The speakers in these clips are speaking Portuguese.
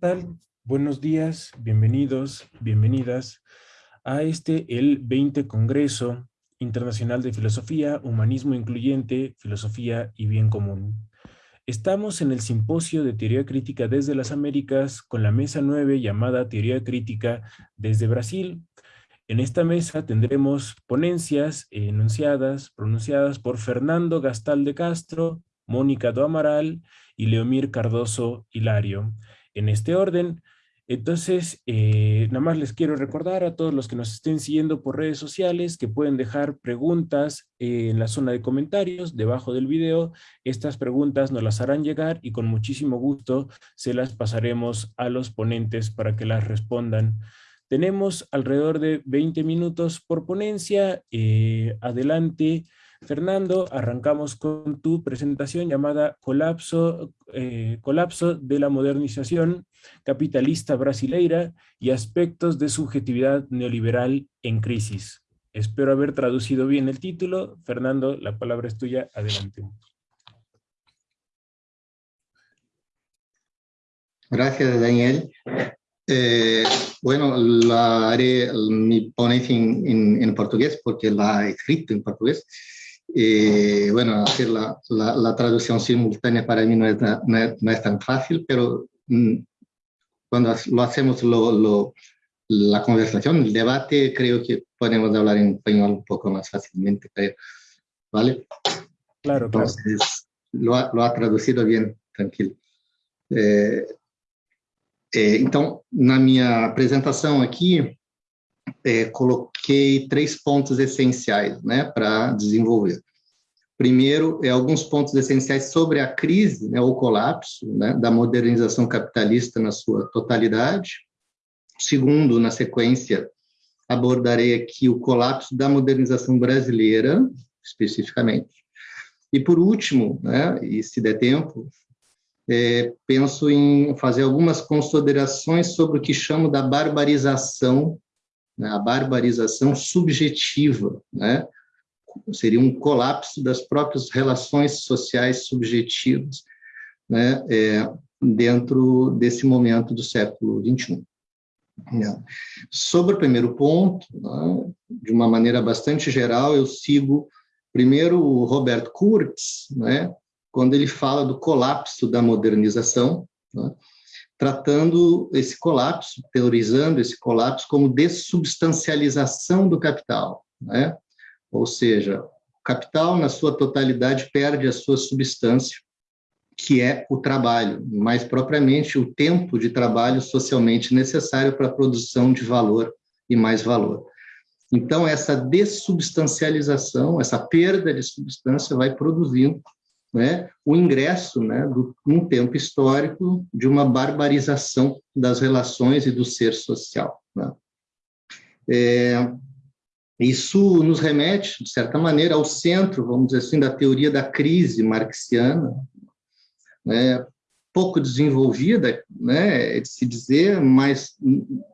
¿Qué tal? Buenos días, bienvenidos, bienvenidas a este, el 20 Congreso Internacional de Filosofía, Humanismo Incluyente, Filosofía y Bien Común. Estamos en el Simposio de Teoría Crítica desde las Américas con la mesa 9 llamada Teoría Crítica desde Brasil. En esta mesa tendremos ponencias enunciadas, pronunciadas por Fernando Gastal de Castro, Mónica do Amaral y Leomir Cardoso Hilario. En este orden, entonces, eh, nada más les quiero recordar a todos los que nos estén siguiendo por redes sociales que pueden dejar preguntas en la zona de comentarios debajo del video. Estas preguntas nos las harán llegar y con muchísimo gusto se las pasaremos a los ponentes para que las respondan. Tenemos alrededor de 20 minutos por ponencia. Eh, adelante. Fernando, arrancamos con tu presentación llamada Colapso, eh, Colapso de la modernización capitalista brasileira y aspectos de subjetividad neoliberal en crisis. Espero haber traducido bien el título. Fernando, la palabra es tuya. Adelante. Gracias, Daniel. Eh, bueno, la haré mi ponencia en, en, portugués porque la he escrito en portugués. Y bueno, hacer la, la, la, traducción simultánea para mí no es, no es, no es tan fácil, pero mm, cuando lo hacemos lo, lo, la conversación, el debate, creo que podemos hablar en español un poco más fácilmente, creo. ¿Vale? Claro, Entonces, claro. Lo, ha, lo ha traducido bien, tranquilo. É, é, então, na minha apresentação aqui, é, coloquei três pontos essenciais né, para desenvolver. Primeiro, é alguns pontos essenciais sobre a crise, né, o colapso né, da modernização capitalista na sua totalidade. Segundo, na sequência, abordarei aqui o colapso da modernização brasileira, especificamente. E por último, né, e se der tempo, é, penso em fazer algumas considerações sobre o que chamo da barbarização né, a barbarização subjetiva, né, seria um colapso das próprias relações sociais subjetivas, né, é, dentro desse momento do século XXI. Né. Sobre o primeiro ponto, né, de uma maneira bastante geral, eu sigo primeiro o Roberto Kurtz, né, quando ele fala do colapso da modernização, né, tratando esse colapso, teorizando esse colapso como dessubstancialização do capital, né? Ou seja, o capital, na sua totalidade, perde a sua substância, que é o trabalho, mais propriamente o tempo de trabalho socialmente necessário para a produção de valor e mais valor. Então, essa dessubstancialização, essa perda de substância vai produzindo né, o ingresso, né, do, num tempo histórico, de uma barbarização das relações e do ser social. Né. É, isso nos remete, de certa maneira, ao centro, vamos dizer assim, da teoria da crise marxiana, né, pouco desenvolvida, né, de se dizer, mas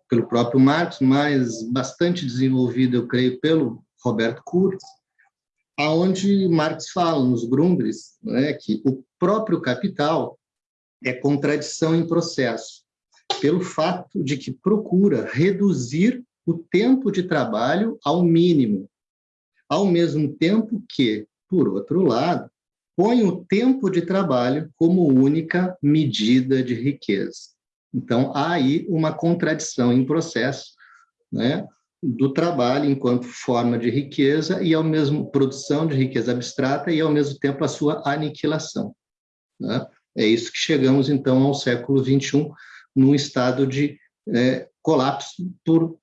pelo próprio Marx, mas bastante desenvolvida, eu creio, pelo Roberto Kurz, aonde Marx fala nos Grundrisse né, que o próprio capital é contradição em processo, pelo fato de que procura reduzir o tempo de trabalho ao mínimo, ao mesmo tempo que, por outro lado, põe o tempo de trabalho como única medida de riqueza. Então, há aí uma contradição em processo, né? Do trabalho enquanto forma de riqueza e ao mesmo produção de riqueza abstrata e ao mesmo tempo a sua aniquilação. Né? É isso que chegamos então ao século 21 num estado de é, colapso por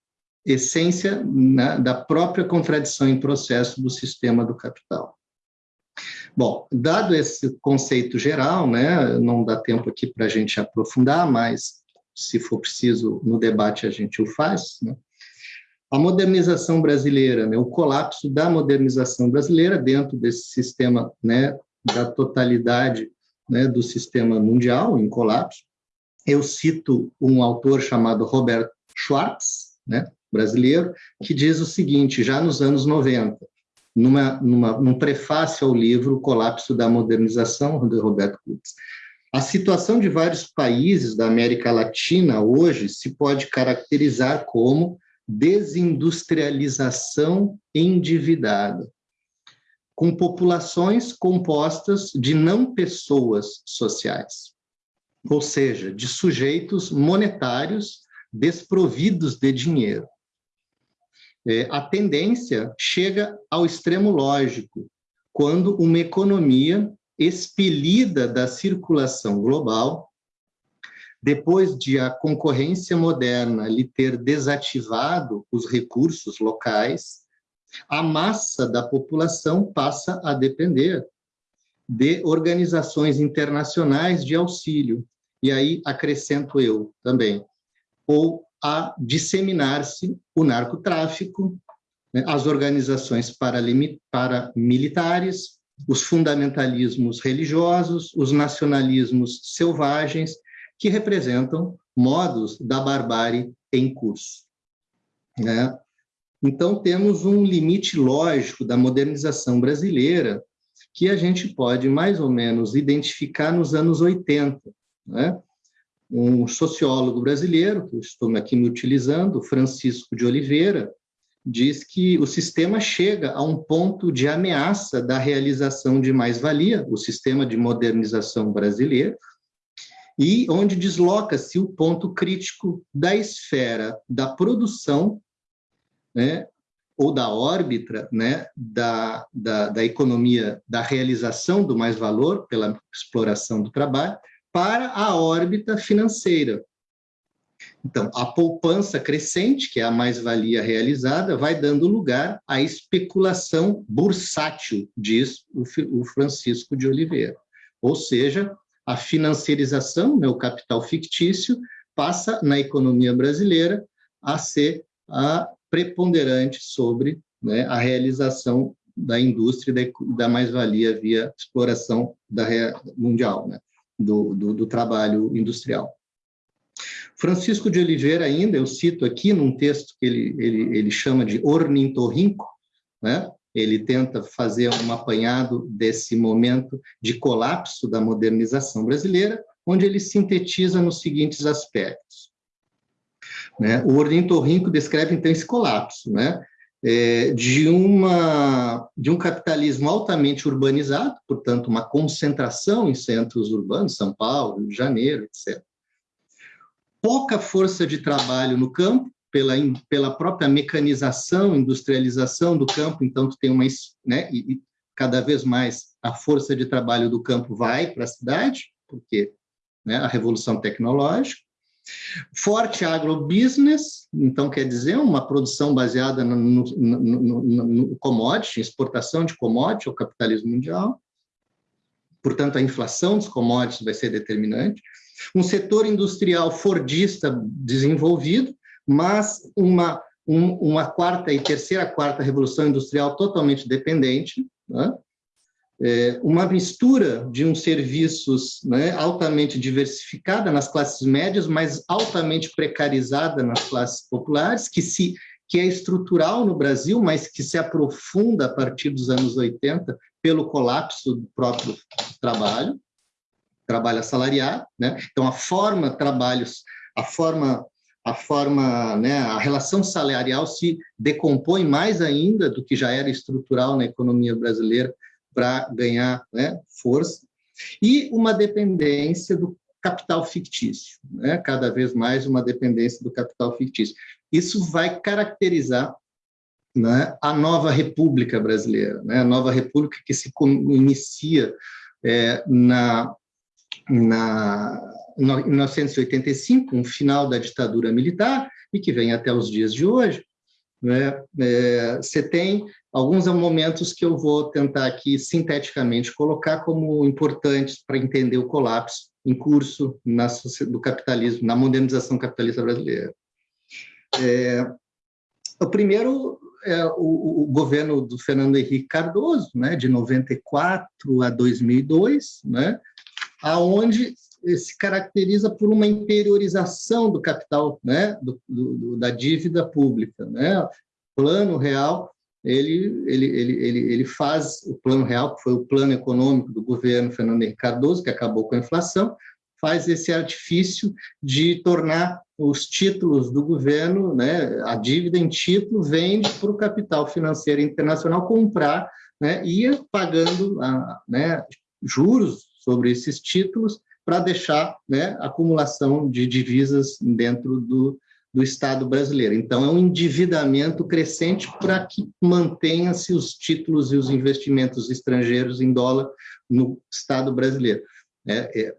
essência né, da própria contradição em processo do sistema do capital. Bom, dado esse conceito geral, né, não dá tempo aqui para a gente aprofundar, mas se for preciso no debate a gente o faz, né? A modernização brasileira, né, o colapso da modernização brasileira dentro desse sistema né, da totalidade né, do sistema mundial em colapso. Eu cito um autor chamado Roberto Schwartz, né, brasileiro, que diz o seguinte, já nos anos 90, numa, numa, num prefácio ao livro Colapso da Modernização, de Roberto Kurtz, a situação de vários países da América Latina hoje se pode caracterizar como desindustrialização endividada, com populações compostas de não pessoas sociais, ou seja, de sujeitos monetários desprovidos de dinheiro. É, a tendência chega ao extremo lógico, quando uma economia expelida da circulação global, depois de a concorrência moderna lhe ter desativado os recursos locais, a massa da população passa a depender de organizações internacionais de auxílio. E aí acrescento eu também, ou a disseminar-se o narcotráfico, né, as organizações paramilitares, os fundamentalismos religiosos, os nacionalismos selvagens, que representam modos da barbárie em curso. Né? Então, temos um limite lógico da modernização brasileira que a gente pode mais ou menos identificar nos anos 80. Né? Um sociólogo brasileiro, que eu estou aqui me utilizando, Francisco de Oliveira, diz que o sistema chega a um ponto de ameaça da realização de mais-valia, o sistema de modernização brasileiro, e onde desloca-se o ponto crítico da esfera da produção né, ou da órbita né, da, da, da economia, da realização do mais-valor pela exploração do trabalho, para a órbita financeira. Então, a poupança crescente, que é a mais-valia realizada, vai dando lugar à especulação bursátil, diz o Francisco de Oliveira. Ou seja, a financiarização, né, o capital fictício, passa na economia brasileira a ser a preponderante sobre né, a realização da indústria da, mais-valia via exploração da mundial, né, do, do, do trabalho industrial. Francisco de Oliveira ainda, eu cito aqui num texto que ele, ele, ele chama de ornitorrinco, né? Ele tenta fazer um apanhado desse momento de colapso da modernização brasileira, onde ele sintetiza nos seguintes aspectos. Né? O ornitorrinco descreve, então, esse colapso, né? É, de, uma, de um capitalismo altamente urbanizado, portanto, uma concentração em centros urbanos, São Paulo, Rio de Janeiro, etc. Pouca força de trabalho no campo, pela, pela própria mecanização, industrialização do campo, então tu tem uma, né, e, e cada vez mais a força de trabalho do campo vai para a cidade, porque né, a revolução tecnológica, Forte agrobusiness, então quer dizer uma produção baseada no, no, no, no commodity, exportação de commodity ao capitalismo mundial. Portanto, a inflação dos commodities vai ser determinante. Um setor industrial fordista desenvolvido, mas uma, um, uma quarta e terceira, quarta revolução industrial totalmente dependente. Né? é, uma mistura de uns serviços né, altamente diversificada nas classes médias, mas altamente precarizada nas classes populares, que, se, que é estrutural no Brasil, mas que se aprofunda a partir dos anos 80 pelo colapso do próprio trabalho, trabalho assalariado. Né? Então, a forma trabalhos, a forma a forma, né, a relação salarial se decompõe mais ainda do que já era estrutural na economia brasileira para ganhar né, força, e uma dependência do capital fictício, né? cada vez mais uma dependência do capital fictício. Isso vai caracterizar né, a nova República Brasileira, né? a nova República que se inicia é, na, na, em 1985, um final da ditadura militar, e que vem até os dias de hoje, né? É, você tem alguns momentos que eu vou tentar aqui sinteticamente colocar como importantes para entender o colapso em curso na, do capitalismo, na modernização capitalista brasileira. É, o primeiro é o, o, governo do Fernando Henrique Cardoso, né, de 94 a 2002, né, aonde se caracteriza por uma interiorização do capital, né, do, do, da dívida pública, né, plano real ele, ele, ele, ele, ele faz o plano real, que foi o plano econômico do governo Fernando Henrique Cardoso, que acabou com a inflação, faz esse artifício de tornar os títulos do governo, né, a dívida em título, vende para o capital financeiro internacional comprar né, ir pagando a, né, juros sobre esses títulos para deixar né, acumulação de divisas dentro do, do Estado brasileiro. Então, é um endividamento crescente para que mantenha-se os títulos e os investimentos estrangeiros em dólar no Estado brasileiro. É, é,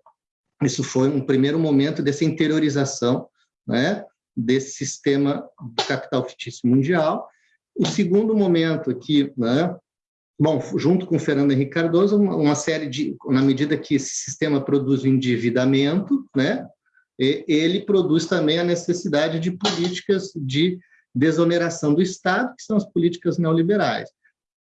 isso foi um primeiro momento dessa interiorização né, desse sistema do capital fictício mundial. O segundo momento aqui, né, bom, junto com o Fernando Henrique Cardoso, uma, uma, série de, na medida que esse sistema produz o endividamento, né, ele produz também a necessidade de políticas de desoneração do Estado, que são as políticas neoliberais.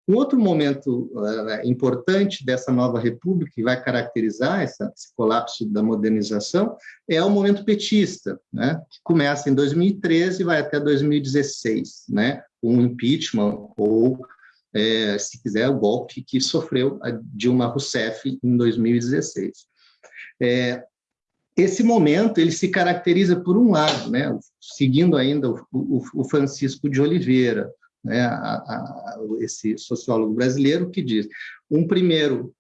Um outro momento uh, importante dessa nova república, que vai caracterizar essa, esse colapso da modernização, é o momento petista, né, que começa em 2013 e vai até 2016, né, com o impeachment ou, é, se quiser, o golpe que sofreu a Dilma Rousseff em 2016. É, esse momento ele se caracteriza por um lado, né, seguindo ainda o, o, o Francisco de Oliveira, né, a, a, esse sociólogo brasileiro, que diz, um primeiro,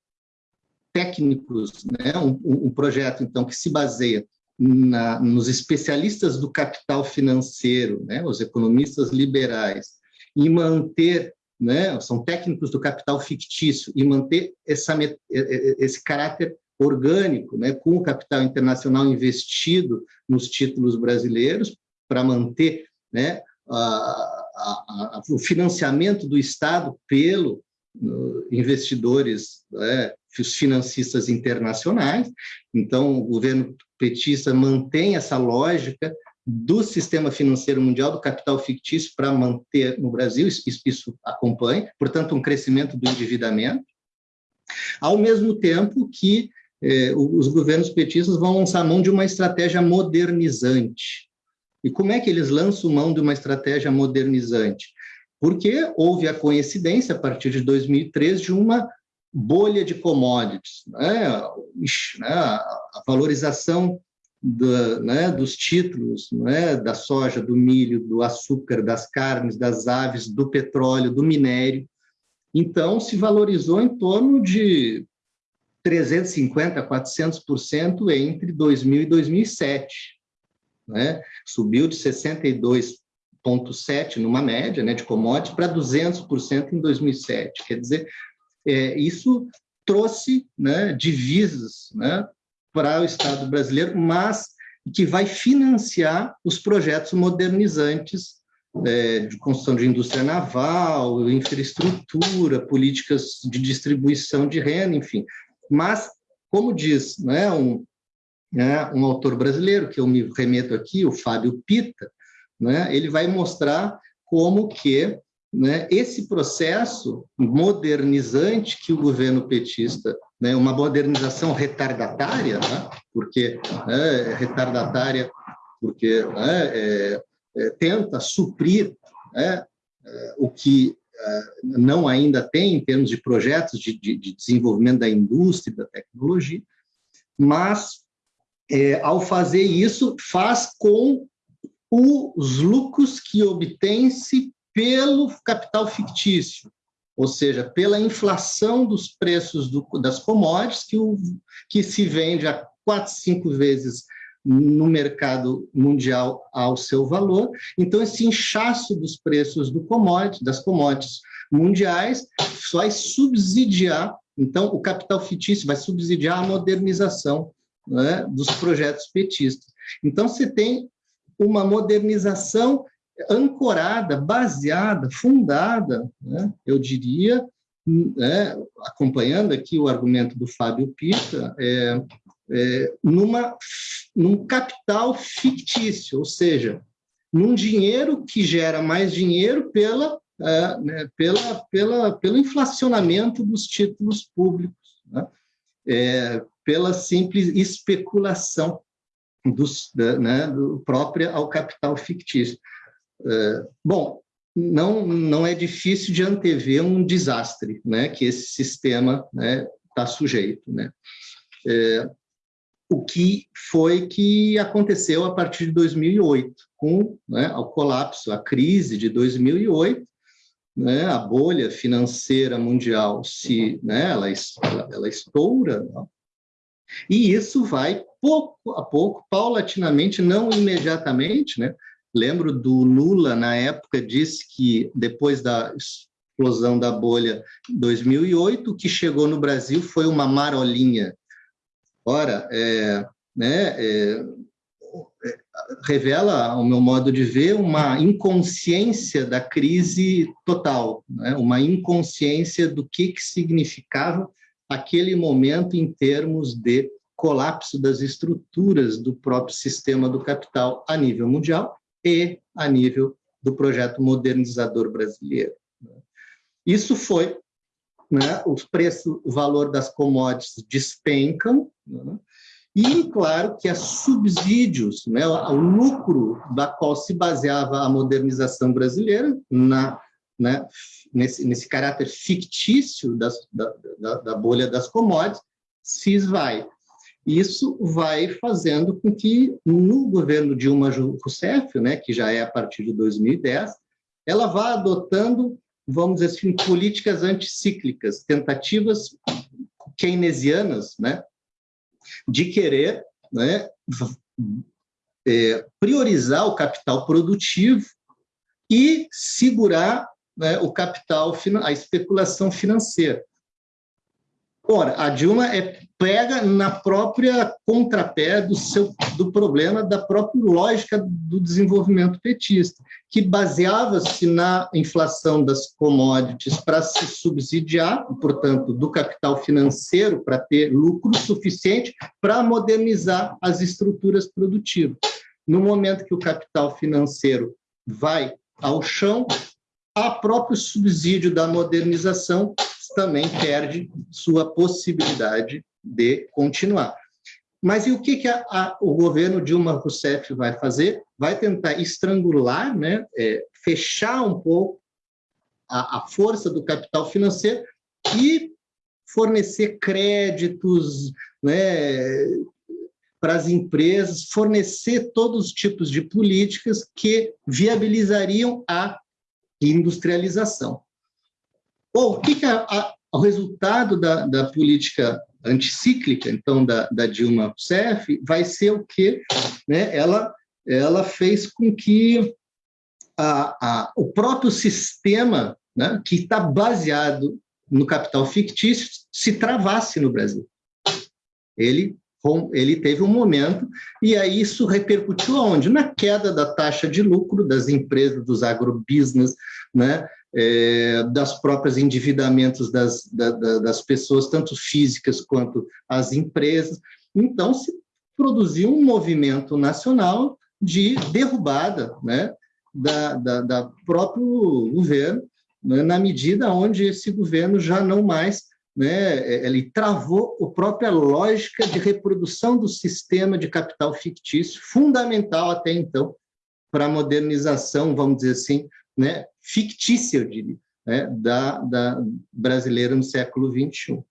técnicos, né, um, um projeto, então, que se baseia na, nos especialistas do capital financeiro, né, os economistas liberais, e manter, né, são técnicos do capital fictício, e manter essa, esse caráter orgânico, né, com o capital internacional investido nos títulos brasileiros, para manter né, a, a, a, o financiamento do Estado pelo investidores, né, os financistas internacionais. Então, o governo petista mantém essa lógica do sistema financeiro mundial, do capital fictício, para manter no Brasil, isso, isso acompanha, portanto, um crescimento do endividamento, ao mesmo tempo que eh, os governos petistas vão lançar mão de uma estratégia modernizante, e como é que eles lançam mão de uma estratégia modernizante? Porque houve a coincidência, a partir de 2003, de uma bolha de commodities, né? né? a valorização né, dos títulos né, da soja, do milho, do açúcar, das carnes, das aves, do petróleo, do minério. Então, se valorizou em torno de 350%, 400% entre 2000 e 2007 né? subiu de 62,7% numa média né, de commodities para 200% em 2007. Quer dizer, é, isso trouxe né, divisas né, para o Estado brasileiro, mas que vai financiar os projetos modernizantes é, de construção de indústria naval, infraestrutura, políticas de distribuição de renda, enfim. Mas, como diz né, um, né, um autor brasileiro, que eu me remeto aqui, o Fábio Pita, né, ele vai mostrar como que né, esse processo modernizante que o governo petista, né, uma modernização retardatária, né, porque né, retardatária, porque né, é, é, tenta suprir né, é, o que é, não ainda tem em termos de projetos de, de, de desenvolvimento da indústria da tecnologia, mas é, ao fazer isso, faz com os lucros que obtém-se pelo capital fictício, ou seja, pela inflação dos preços do, das commodities, que, o, que se vende a quatro, cinco vezes no mercado mundial ao seu valor. Então, esse inchaço dos preços do commodity, das commodities mundiais vai subsidiar, então, o capital fictício vai subsidiar a modernização né, dos projetos petistas. Então, você tem uma modernização ancorada, baseada, fundada, né, eu diria, né, acompanhando aqui o argumento do Fábio Pita, é, é, numa, num capital fictício, ou seja, num dinheiro que gera mais dinheiro pela, é, né, pela, pela, pelo inflacionamento dos títulos públicos. Né? É, pela simples especulação dos, né, do própria ao capital fictício. É, bom, não, não é difícil de antever um desastre né, que esse sistema está né, tá sujeito. Né? É, o que foi que aconteceu a partir de 2008, com né, o colapso, a crise de 2008, né, a bolha financeira mundial se, né, ela, ela, estoura, né? e isso vai pouco a pouco, paulatinamente, não imediatamente, né? Lembro do Lula, na época, disse que depois da explosão da bolha 2008, o que chegou no Brasil foi uma marolinha. Ora, é, né, é, revela, ao meu modo de ver, uma inconsciência da crise total, né? uma inconsciência do que, que significava aquele momento em termos de colapso das estruturas do próprio sistema do capital a nível mundial e a nível do projeto modernizador brasileiro. Isso foi, né, os preços, o valor das commodities despencam, né, e, claro, que há subsídios, né, o lucro da qual se baseava a modernização brasileira, na, né, nesse, nesse caráter fictício das, da, da, da bolha das commodities, se esvai. Isso vai fazendo com que, no governo Dilma Rousseff, né, que já é a partir de 2010, ela vá adotando, vamos dizer assim, políticas anticíclicas, tentativas keynesianas, né, de querer né, é, priorizar o capital produtivo e segurar né, o capital, a especulação financeira. Ora, a Dilma é, pega na própria contrapé do, seu, do problema da própria lógica do desenvolvimento petista, que baseava-se na inflação das commodities para se subsidiar, portanto, do capital financeiro para ter lucro suficiente para modernizar as estruturas produtivas. No momento que o capital financeiro vai ao chão, a próprio subsídio da modernização também perde sua possibilidade de continuar. Mas e o que, que a, a, o governo Dilma Rousseff vai fazer? Vai tentar estrangular, né, é, fechar um pouco a, a força do capital financeiro e fornecer créditos né, para as empresas, fornecer todos os tipos de políticas que viabilizariam a industrialização. Bom, o que, que é o resultado da, da política anticíclica, então, da, da Dilma Rousseff, vai ser o que né, ela, ela fez com que a, a, o próprio sistema, né, que está baseado no capital fictício, se travasse no Brasil. Ele, ele teve um momento, e aí isso repercutiu aonde? Na queda da taxa de lucro das empresas, dos agrobusiness, né, é, das próprias endividamentos das, da, das pessoas, tanto físicas quanto as empresas. Então, se produziu um movimento nacional de derrubada né, da, da, da próprio governo, né, na medida onde esse governo já não mais né, ele travou a própria lógica de reprodução do sistema de capital fictício, fundamental até então para a modernização, vamos dizer assim, né, fictícia, eu diria, né, da, da brasileira no século XXI.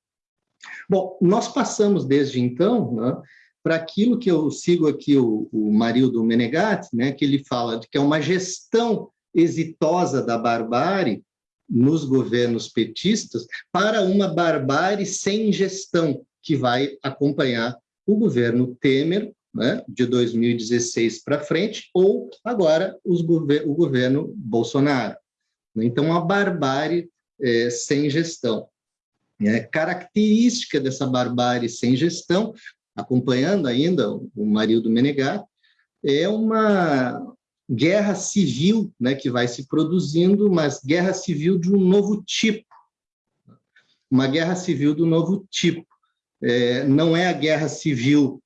Bom, nós passamos desde então né, para aquilo que eu sigo aqui o, o Marildo Menegatti, né, que ele fala de que é uma gestão exitosa da barbárie nos governos petistas para uma barbárie sem gestão que vai acompanhar o governo Temer né, de 2016 para frente, ou agora gover o governo Bolsonaro. Então, a barbárie é, sem gestão. É, característica dessa barbárie sem gestão, acompanhando ainda o Marildo Menegatti, é uma guerra civil né, que vai se produzindo, mas guerra civil de um novo tipo. Uma guerra civil do novo tipo. É, não é a guerra civil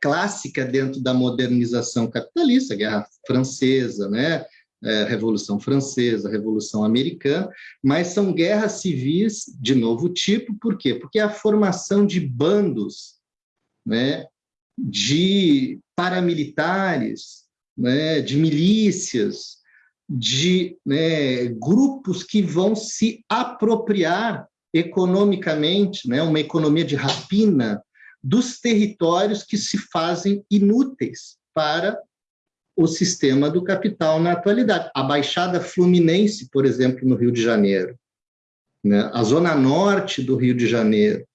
clássica dentro da modernização capitalista, a Guerra Francesa, né? É, Revolução Francesa, Revolução Americana, mas são guerras civis de novo tipo, por quê? Porque é a formação de bandos, né, de paramilitares, né, de milícias, de né, grupos que vão se apropriar economicamente, né, uma economia de rapina, dos territórios que se fazem inúteis para o sistema do capital na atualidade. A Baixada Fluminense, por exemplo, no Rio de Janeiro, né? a Zona Norte do Rio de Janeiro,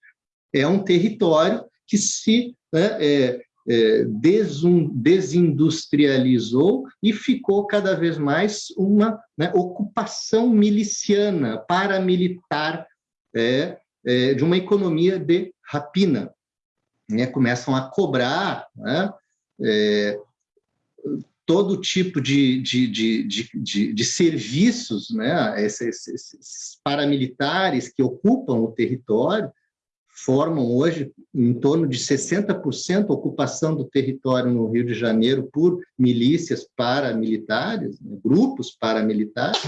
é um território que se né, é, é, desindustrializou e ficou cada vez mais uma né, ocupação miliciana, paramilitar, é, é, de uma economia de rapina. Né? Começam a cobrar né, é, todo tipo de, de, de, de, de serviços, né? Esses, esses, paramilitares que ocupam o território, formam hoje em torno de 60% ocupação do território no Rio de Janeiro por milícias paramilitares, né? grupos paramilitares,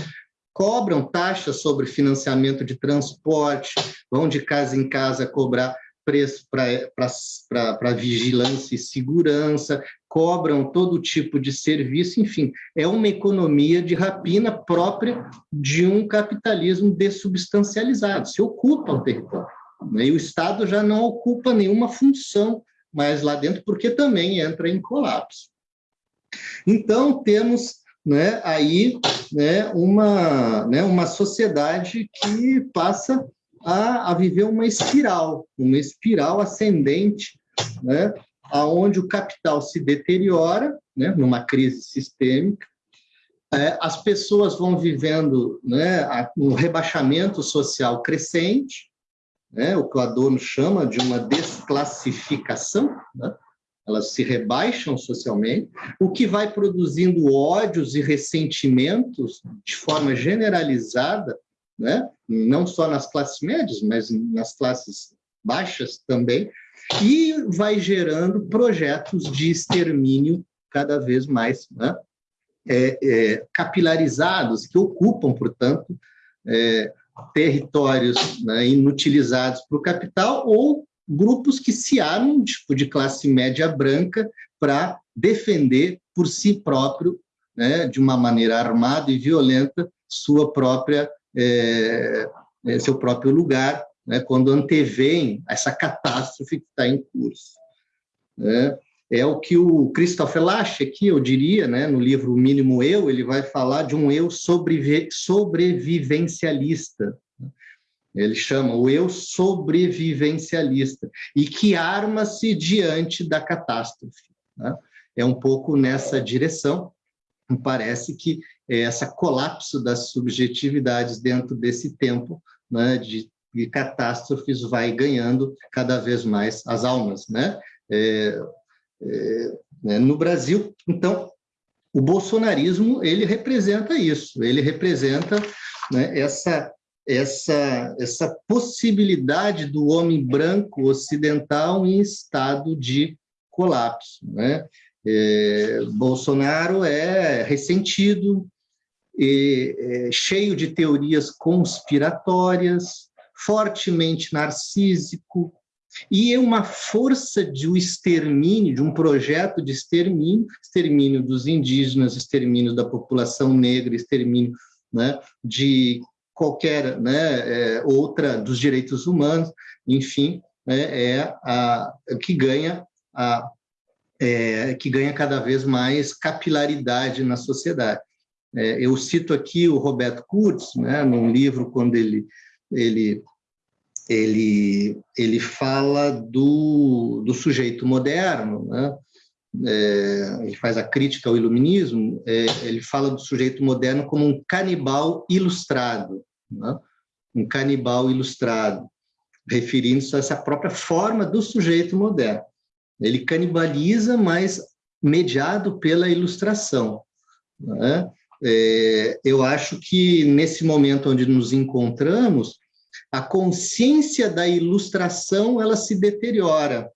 cobram taxas sobre financiamento de transporte, vão de casa em casa cobrar preço para vigilância e segurança, cobram todo tipo de serviço, enfim, é uma economia de rapina própria de um capitalismo dessubstancializado, se ocupa o território. Né? E o Estado já não ocupa nenhuma função mais lá dentro, porque também entra em colapso. Então, temos né, aí né, uma, né, uma sociedade que passa a, a viver uma espiral, uma espiral ascendente, né, aonde o capital se deteriora, né, numa crise sistêmica, é, as pessoas vão vivendo né, um rebaixamento social crescente, né, o que o Adorno chama de uma desclassificação, né, elas se rebaixam socialmente, o que vai produzindo ódios e ressentimentos de forma generalizada né? não só nas classes médias, mas nas classes baixas também, e vai gerando projetos de extermínio cada vez mais né? é, é, capilarizados, que ocupam, portanto, é, territórios né, inutilizados para o capital ou grupos que se armam tipo, de classe média branca para defender por si próprio, né, de uma maneira armada e violenta, sua própria é, é, seu próprio lugar, né, quando antevém essa catástrofe que está em curso. Né? É o que o Christopher Lasch aqui, eu diria, né, no livro Mínimo Eu, ele vai falar de um eu sobrevi sobrevivencialista. Ele chama o eu sobrevivencialista, e que arma-se diante da catástrofe. Né? É um pouco nessa direção, parece que essa colapso das subjetividades dentro desse tempo né, de, de, catástrofes vai ganhando cada vez mais as almas. Né? É, é, né, no Brasil, então, o bolsonarismo ele representa isso, ele representa né, essa, essa, essa possibilidade do homem branco ocidental em estado de colapso. Né? É, Bolsonaro é ressentido, é, cheio de teorias conspiratórias, fortemente narcísico, e é uma força de um extermínio, de um projeto de extermínio, extermínio dos indígenas, extermínio da população negra, extermínio né, de qualquer né, é, outra dos direitos humanos, enfim, né, é a, que ganha a, é, que ganha cada vez mais capilaridade na sociedade. É, eu cito aqui o Roberto Kurtz, né, num livro, quando ele, ele, ele, ele fala do, do sujeito moderno, né, é, ele faz a crítica ao iluminismo, é, ele fala do sujeito moderno como um canibal ilustrado, né, um canibal ilustrado, referindo-se a essa própria forma do sujeito moderno. Ele canibaliza, mas mediado pela ilustração. Né? É, eu acho que nesse momento onde nos encontramos, a consciência da ilustração ela se deteriora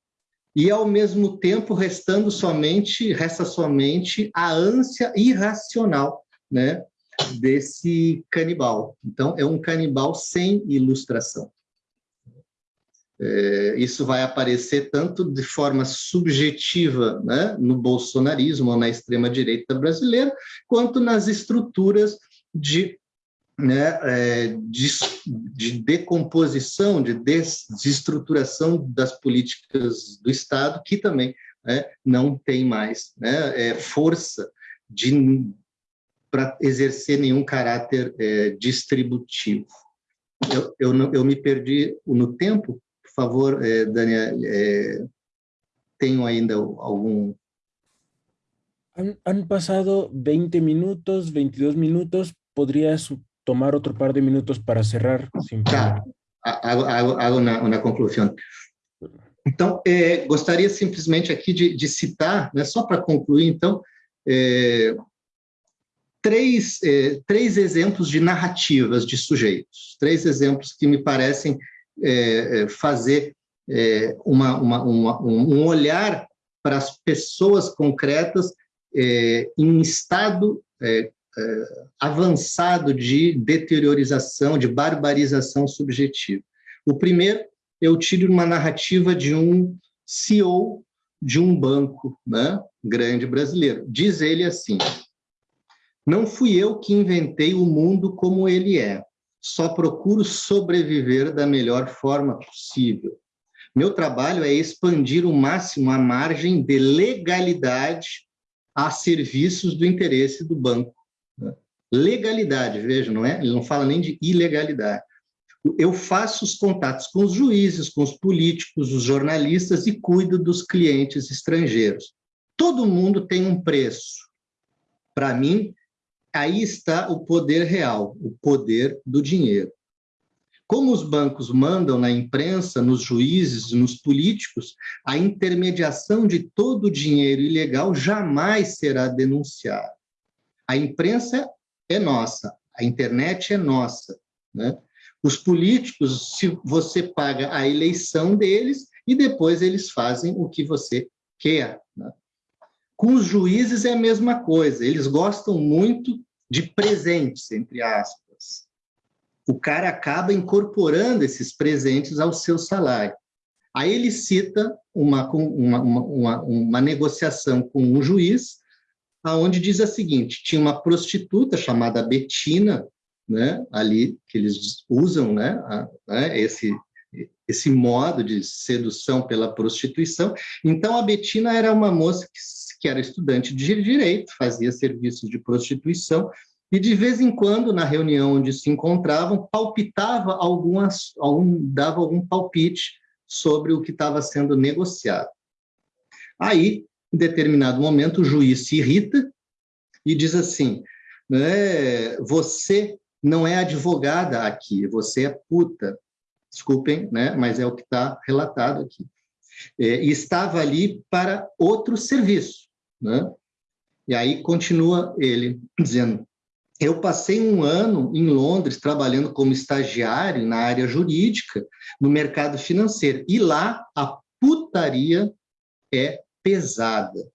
e ao mesmo tempo restando somente resta somente a ânsia irracional, né, desse canibal. Então é um canibal sem ilustração. É, isso vai aparecer tanto de forma subjetiva né, no bolsonarismo ou na extrema-direita brasileira, quanto nas estruturas de né, é, de, de, decomposição, de desestruturação das políticas do Estado, que também né, não tem mais né, é, força para exercer nenhum caráter é, distributivo. Eu, eu, eu, me perdi no tempo, por favor, é, Daniel, é, tenho ainda algum... Han, han pasado 20 minutos, 22 minutos, podrías tomar outro par de minutos para cerrar? Tá, hago, hago, hago uma, uma conclusão. Então, é, gostaria simplesmente aqui de, de citar, né, só para concluir, então, é, três, é, três exemplos de narrativas de sujeitos, três exemplos que me parecem é, é, fazer é, uma, uma, uma, um olhar para as pessoas concretas em estado avançado de deteriorização, de barbarização subjetiva. O primeiro eu tiro uma narrativa de um CEO de um banco né, grande brasileiro. Diz ele assim, não fui eu que inventei o mundo como ele é, só procuro sobreviver da melhor forma possível. Meu trabalho é expandir o máximo a margem de legalidade a serviços do interesse do banco. Né. Legalidade, veja, não é? Ele não fala nem de ilegalidade eu faço os contatos com os juízes, com os políticos, os jornalistas e cuido dos clientes estrangeiros. Todo mundo tem um preço. Para mim, aí está o poder real, o poder do dinheiro. Como os bancos mandam na imprensa, nos juízes, nos políticos, a intermediação de todo o dinheiro ilegal jamais será denunciada. A imprensa é nossa, a internet é nossa, né? Os políticos, se você paga a eleição deles e depois eles fazem o que você quer. Com os juízes é a mesma coisa, eles gostam muito de presentes, entre aspas. O cara acaba incorporando esses presentes ao seu salário. Aí ele cita uma, uma, uma, uma, negociação com um juiz, aonde diz a seguinte, tinha uma prostituta chamada Betina, né, ali que eles usam, né, a, né, esse esse modo de sedução pela prostituição. Então a Betina era uma moça que, que era estudante de direito, fazia serviços de prostituição e de vez em quando na reunião onde se encontravam palpitava algumas algum dava algum palpite sobre o que estava sendo negociado. Aí, em determinado momento, o juiz se irrita e diz assim: né, você não é advogada aqui, você é puta. Desculpem, né? mas é o que está relatado aqui. É, e estava ali para outro serviço. Né? E aí continua ele dizendo, eu passei um ano em Londres trabalhando como estagiário na área jurídica, no mercado financeiro, e lá a putaria é pesada.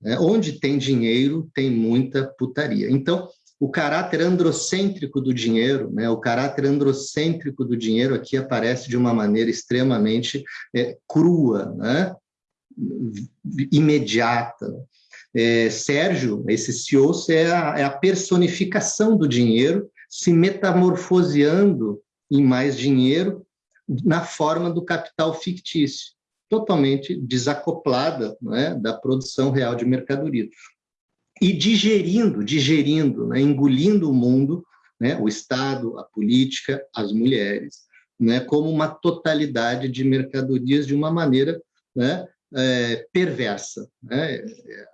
Né? Onde tem dinheiro, tem muita putaria. Então, o caráter androcêntrico do dinheiro, né? o caráter androcêntrico do dinheiro aqui aparece de uma maneira extremamente é, crua, né? imediata. É, Sérgio, esse CEO, é a, é a personificação do dinheiro se metamorfoseando em mais dinheiro na forma do capital fictício, totalmente desacoplada né, da produção real de mercadoria. E digerindo, digerindo, né, engolindo o mundo, né, o Estado, a política, as mulheres, né, como uma totalidade de mercadorias de uma maneira né, é, perversa. Né?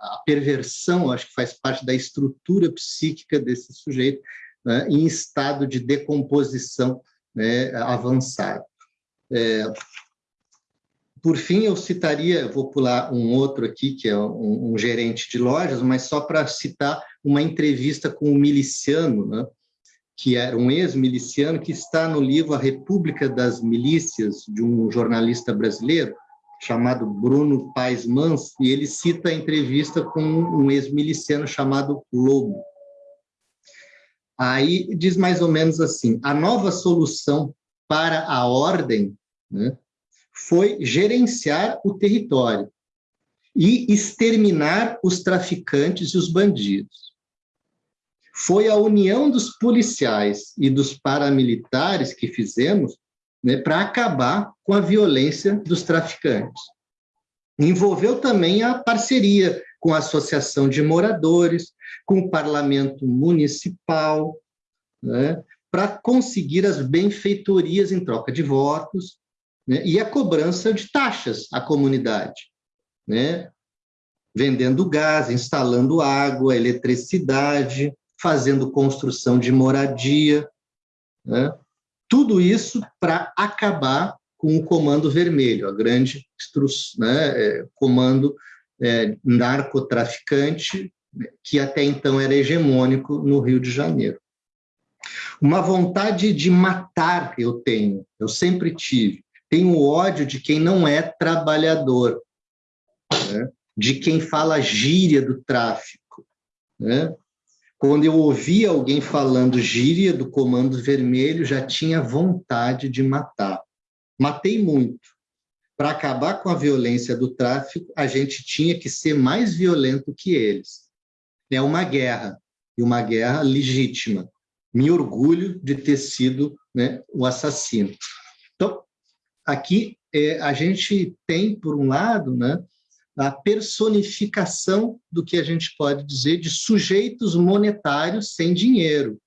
A perversão, acho que faz parte da estrutura psíquica desse sujeito né, em estado de decomposição né, avançado. É, por fim, eu citaria, vou pular um outro aqui, que é um, um gerente de lojas, mas só para citar uma entrevista com um miliciano, né, que era um ex-miliciano, que está no livro A República das Milícias, de um jornalista brasileiro, chamado Bruno Paes Mans, e ele cita a entrevista com um ex-miliciano chamado Lobo. Aí diz mais ou menos assim, a nova solução para a ordem né, foi gerenciar o território e exterminar os traficantes e os bandidos. foi a união dos policiais e dos paramilitares que fizemos né, para acabar com a violência dos traficantes. Envolveu também a parceria com a Associação de Moradores, com o Parlamento Municipal, né, para conseguir as benfeitorias em troca de votos né, e a cobrança de taxas à comunidade, né, vendendo gás, instalando água, eletricidade, fazendo construção de moradia, né? Tudo isso para acabar com o Comando Vermelho, a grande né, é, comando é, narcotraficante que até então era hegemônico no Rio de Janeiro. Uma vontade de matar eu tenho, eu sempre tive. Tenho ódio de quem não é trabalhador, né? de quem fala gíria do tráfico. Né? Quando eu ouvia alguém falando gíria do Comando Vermelho, já tinha vontade de matar. Matei muito. Para acabar com a violência do tráfico, a gente tinha que ser mais violento que eles. É uma guerra, e uma guerra legítima. Me orgulho de ter sido né, o assassino. Então, aqui é, a gente tem, por um lado, né, a personificação do que a gente pode dizer de sujeitos monetários sem dinheiro,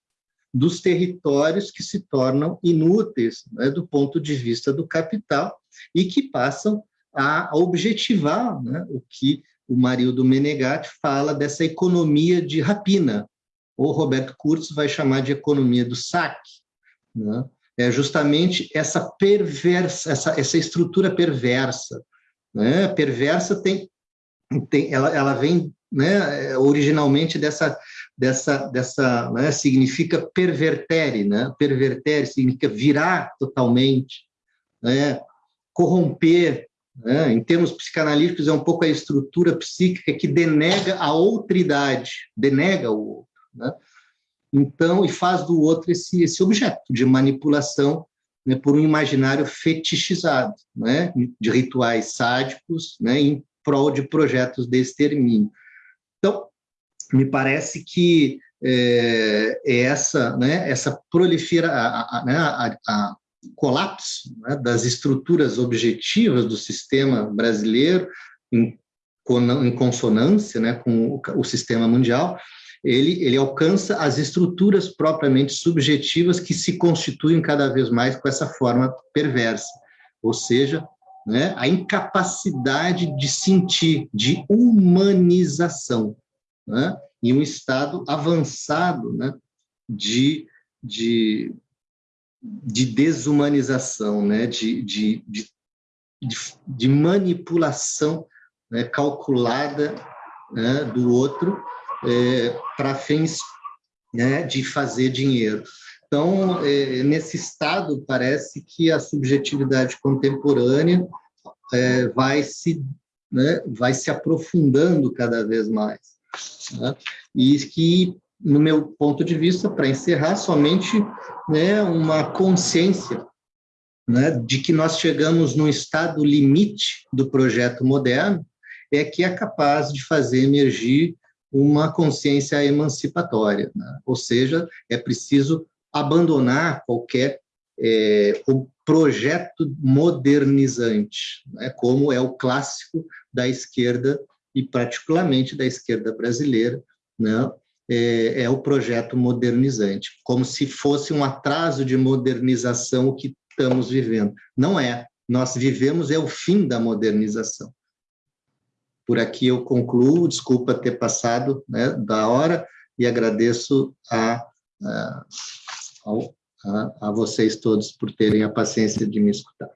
dos territórios que se tornam inúteis né, do ponto de vista do capital e que passam a objetivar né, o que o Marildo Menegatti fala dessa economia de rapina, ou Roberto Kurz vai chamar de economia do saque. Né? É justamente essa perversa, essa, essa estrutura perversa né? Perversa tem, tem ela, ela vem né, originalmente dessa dessa dessa né, significa pervertere, né? Pervertere significa virar totalmente, né? Corromper, né? Em termos psicanalíticos é um pouco a estrutura psíquica que denega a outridade, denega o outro, né? Então, e faz do outro esse, esse objeto de manipulação né, por um imaginário fetichizado, né, de rituais sádicos, né, em prol de projetos de extermínio. Então, me parece que é, é essa, né, essa prolifera, a, a, né, a, a colapso né, das estruturas objetivas do sistema brasileiro em, em consonância né, com o, o sistema mundial, ele, ele alcança as estruturas propriamente subjetivas que se constituem cada vez mais com essa forma perversa, ou seja, né, a incapacidade de sentir, de humanização, né, em um estado avançado né, de, de, de desumanização, né, de, de, de, de manipulação né, calculada né, do outro é, para fins né, de fazer dinheiro. Então, é, nesse estado, parece que a subjetividade contemporânea é, vai, se, né, vai se aprofundando cada vez mais. Né? E que, no meu ponto de vista, para encerrar, somente né, uma consciência né, de que nós chegamos no estado limite do projeto moderno, é que é capaz de fazer emergir uma consciência emancipatória, né? ou seja, é preciso abandonar qualquer é, projeto modernizante, né? como é o clássico da esquerda e particularmente da esquerda brasileira, né? é, é o projeto modernizante, como se fosse um atraso de modernização o que estamos vivendo. Não é. Nós vivemos é o fim da modernização. Por aqui eu concluo, desculpa ter passado né, da hora e agradeço a, a, a, a vocês todos por terem a paciência de me escutar.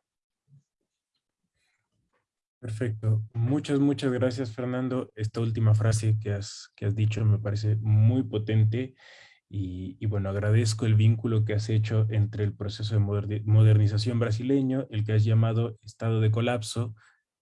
Perfecto. Muchas, muchas gracias, Fernando. Esta última frase que has, que has dicho me parece muy potente y, y, bueno, agradezco el vínculo que has hecho entre el proceso de modernización brasileño, el que has llamado estado de colapso,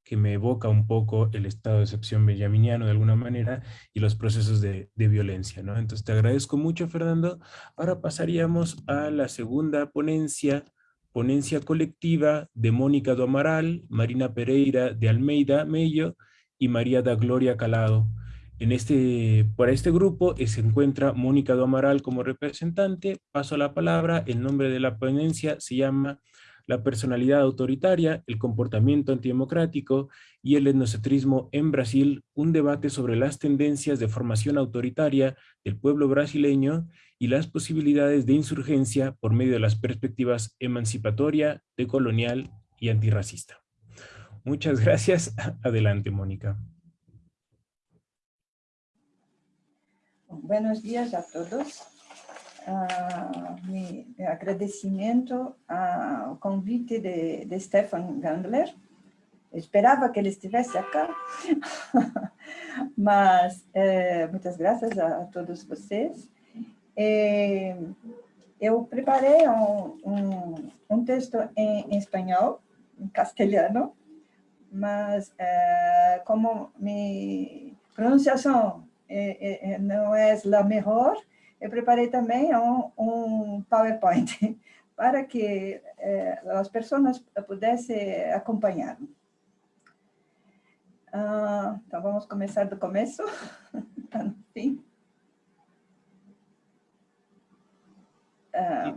que me evoca un poco el estado de excepción benjaminiano de alguna manera y los procesos de, violencia. ¿no? Entonces te agradezco mucho, Fernando. Ahora pasaríamos a la segunda ponencia, ponencia colectiva de Mónica do Amaral, Marina Pereira de Almeida Mello y María da Gloria Calado. En este, para este grupo se encuentra Mónica do Amaral como representante. Paso la palabra. El nombre de la ponencia se llama La personalidad autoritaria, el comportamiento antidemocrático y el etnocentrismo en Brasil, un debate sobre las tendencias de formación autoritaria del pueblo brasileño y las posibilidades de insurgencia por medio de las perspectivas emancipatoria, decolonial y antirracista. Muchas gracias. Adelante, Mónica. Buenos dias a todos. Uh, mi agradecimento ao convite de, de Stefan Gandler. Esperava que ele estivesse aqui, mas eh, muitas graças a, a, todos vocês. Eh, eu preparei um, um, um texto em, em, espanhol, em castelhano, mas eh, como minha pronunciação é, é, não é a melhor, eu preparei também um, um PowerPoint para que eh, as pessoas pudessem acompanhar. Ah, então, vamos começar do começo, tá no fim. Ah,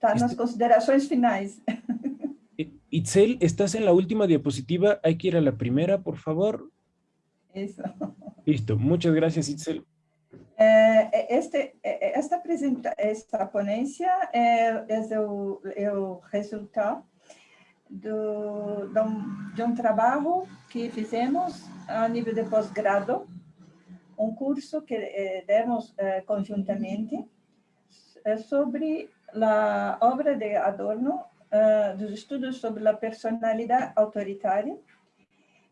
tá nas considerações finais. Itzel, estás en la última diapositiva, hay que ir a la primera, por favor. Eso. Listo, muchas gracias, Itzel. Eh, este, eh, esta, presenta, esta ponência é, é, o, é o resultado do, de, um, de um trabalho que fizemos a nível de pós-grado, um curso que eh, demos eh, conjuntamente sobre a obra de Adorno, dos estudos sobre a personalidade autoritária,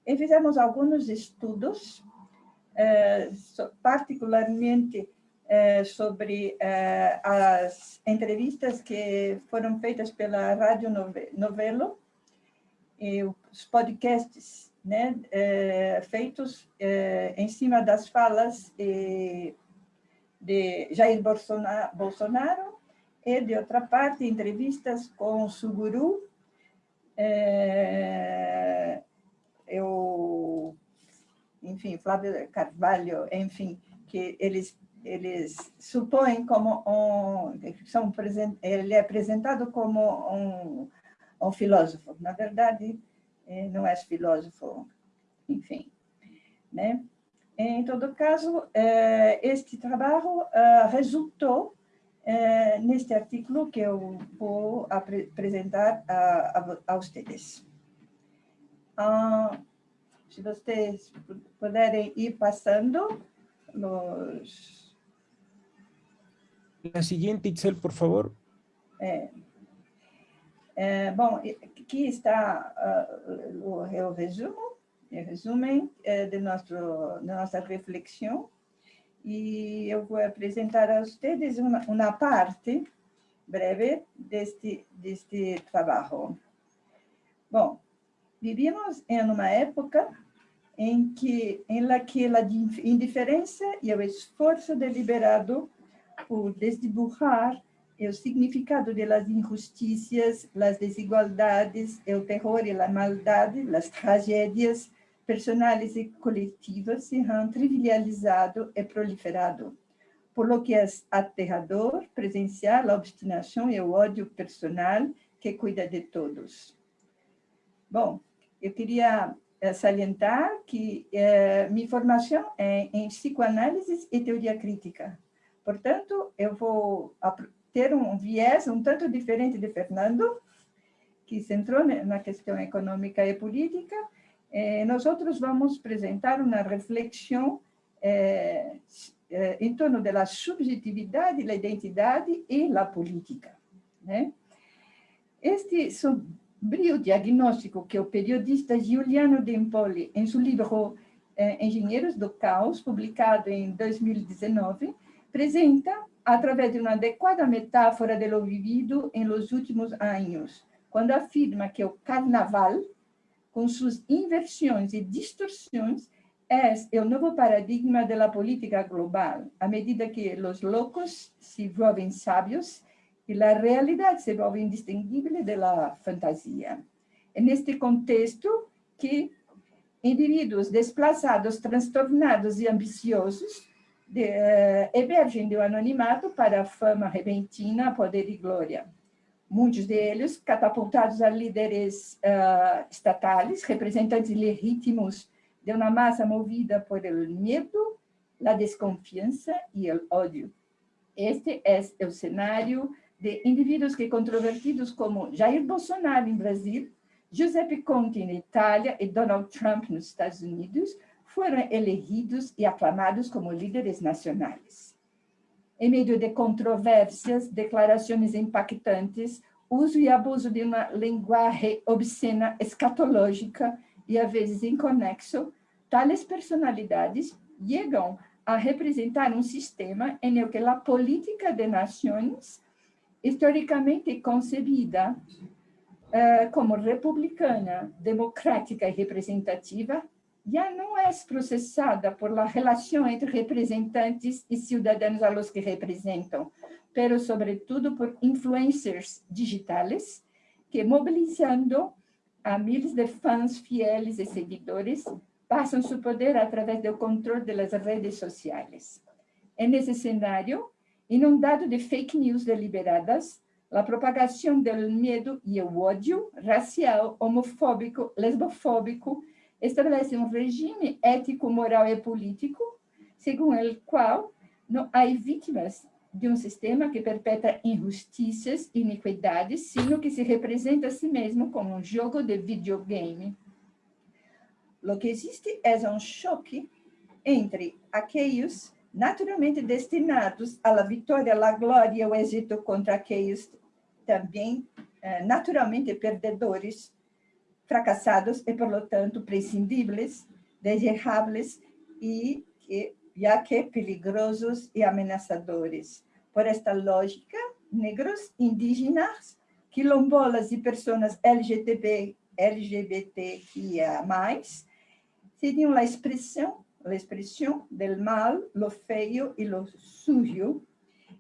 e fizemos alguns estudos particularmente eh, sobre eh, as entrevistas que foram feitas pela Rádio Novelo e os podcasts né, feitos em cima das falas de Jair Bolsonaro e, de outra parte, entrevistas com Suguru, eu enfim, Flávio Carvalho, enfim, que eles eles supõem como um, são, ele é apresentado como um, um filósofo. Na verdade, eh, não é filósofo, enfim. Né? Em todo caso, eh, este trabalho eh, resultou neste artigo que eu vou apresentar a, a, a vocês. Se vocês puderem ir passando los... La siguiente, Itzel, por favor. É, é, bom, aqui está uh, o, o resumo, o resumo é, de, nosso, de nossa reflexão, e eu vou apresentar a vocês uma, uma parte breve deste, deste trabalho. Bom, Vivimos em uma época em que, em que a indiferença e o esforço deliberado por desdibujar o significado de las injusticias, las desigualdades, o terror e a maldade, as tragédias personais e coletivas se han trivializado e proliferado, por lo que é aterrador presenciar a obstinação e o ódio personal que cuida de todos. Bom, eu queria eh, salientar que eh, minha formação é em psicoanálise e teoria crítica. Portanto, eu vou ter um viés um tanto diferente de Fernando, que centrou na questão econômica e política. Eh, nós outros vamos apresentar uma reflexão em torno da subjetividade, da identidade e da política. Né? Este brio diagnóstico que o periodista Giuliano Dempoli, em seu livro eh, Engenheiros do Caos, publicado em 2019, apresenta através de uma adequada metáfora de lo vivido em los últimos anos, quando afirma que o carnaval, com suas inversões e distorções, é o novo paradigma da política global, à medida que os loucos se volvem sábios e a realidade se volve indistinguível da fantasia. É neste contexto que Indivíduos desplaçados, transtornados e ambiciosos de, uh, emergem do anonimato para a fama repentina, poder e glória. Muitos deles catapultados a líderes uh, estatais, representantes legítimos de uma massa movida por el medo, a desconfiança e o ódio. Este é o cenário de indivíduos que controvertidos como Jair Bolsonaro em Brasil, Giuseppe Conte em Itália e Donald Trump nos Estados Unidos foram elegidos e aclamados como líderes nacionais. Em meio de controvérsias, declarações impactantes, uso e abuso de uma linguagem obscena escatológica e às vezes inconexo, tais personalidades chegam a representar um sistema em que a política de nações, historicamente concebida uh, como republicana, democrática e representativa, já não é processada por la relação entre representantes e cidadãos a los que representam, pero sobretudo por influencers digitais que, mobilizando a miles de fãs fieles e seguidores, passam seu poder através do controle das redes sociais. É nesse cenário, inundado de fake news deliberadas, a propagação do medo e o ódio racial, homofóbico, lesbofóbico, estabelece um regime ético, moral e político, segundo o qual não há vítimas de um sistema que perpetra injustiças iniquidades, sino que se representa a si mesmo como um jogo de videogame. O que existe é um choque entre aqueles naturalmente destinados à vitória, à glória e ao êxito contra aqueles também eh, naturalmente perdedores, fracassados e, por lo tanto, prescindíveis, desejáveis e que já que peligrosos e ameaçadores. Por esta lógica, negros, indígenas, quilombolas e pessoas LGTB, LGBTQIA+, seriam a expressão, a expressão do mal, lo feio e lo sujo,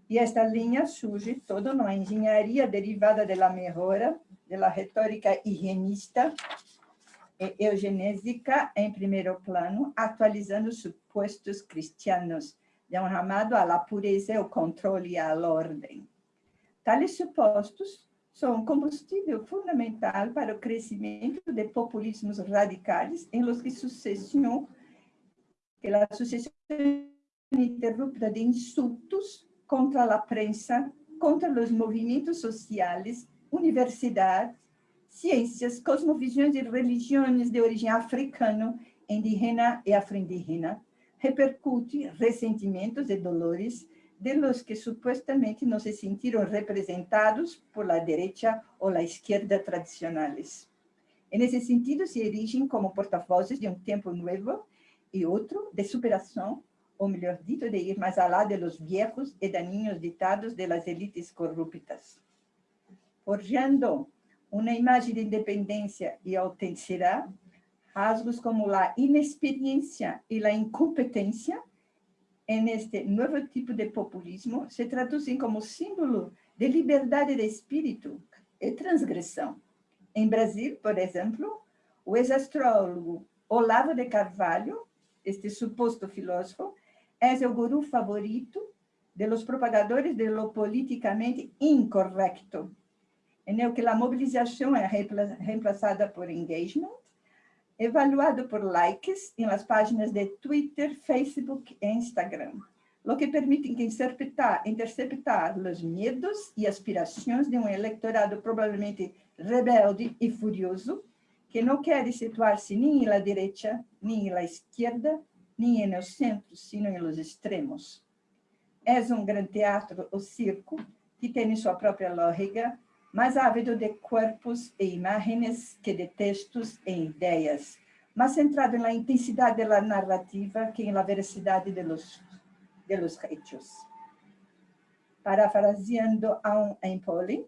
e esta linha surge toda uma engenharia derivada da melhora, da retórica higienista e eugenésica em primeiro plano, atualizando supostos cristianos, de um chamado à pureza, ao controle e à ordem. Tales supostos são combustível fundamental para o crescimento de populismos radicais em los que sucessão, que a sucessão ininterrupta de insultos contra a prensa, contra os movimentos sociais, universidades, ciências, cosmovisões e religiões de origem africana, indígena e afro-indígena, repercute ressentimentos e dolores de los que supuestamente no se sintieron representados por la derecha o la izquierda tradicionales. En ese sentido, se erigen como portavoces de un tiempo nuevo y otro de superación, o mejor dicho, de ir más allá de los viejos y dañinos ditados de las élites corruptas. Forjando una imagen de independencia y autenticidad, rasgos como la inexperiencia y la incompetencia en este nuevo tipo de populismo se traduzem como símbolo de liberdade de espírito e transgressão. Em Brasil, por exemplo, o ex-astrólogo Olavo de Carvalho, este suposto filósofo, é o guru favorito de los propagadores de lo politicamente incorrecto, em que a mobilização é reemplazada por engagement, evaluado por likes em las páginas de Twitter, Facebook e Instagram, lo que permite interceptar, interceptar os medos e aspirações de um eleitorado provavelmente rebelde e furioso, que não quer situar-se nem na direita, nem na esquerda, nem no centro, sino nos extremos. É um grande teatro, o circo, que tem sua própria lógica, mais ávido de corpos e imagens que de textos e ideias, mais centrado na intensidade da narrativa que na veracidade de los, de los hechos. Parafraseando a um Empoli,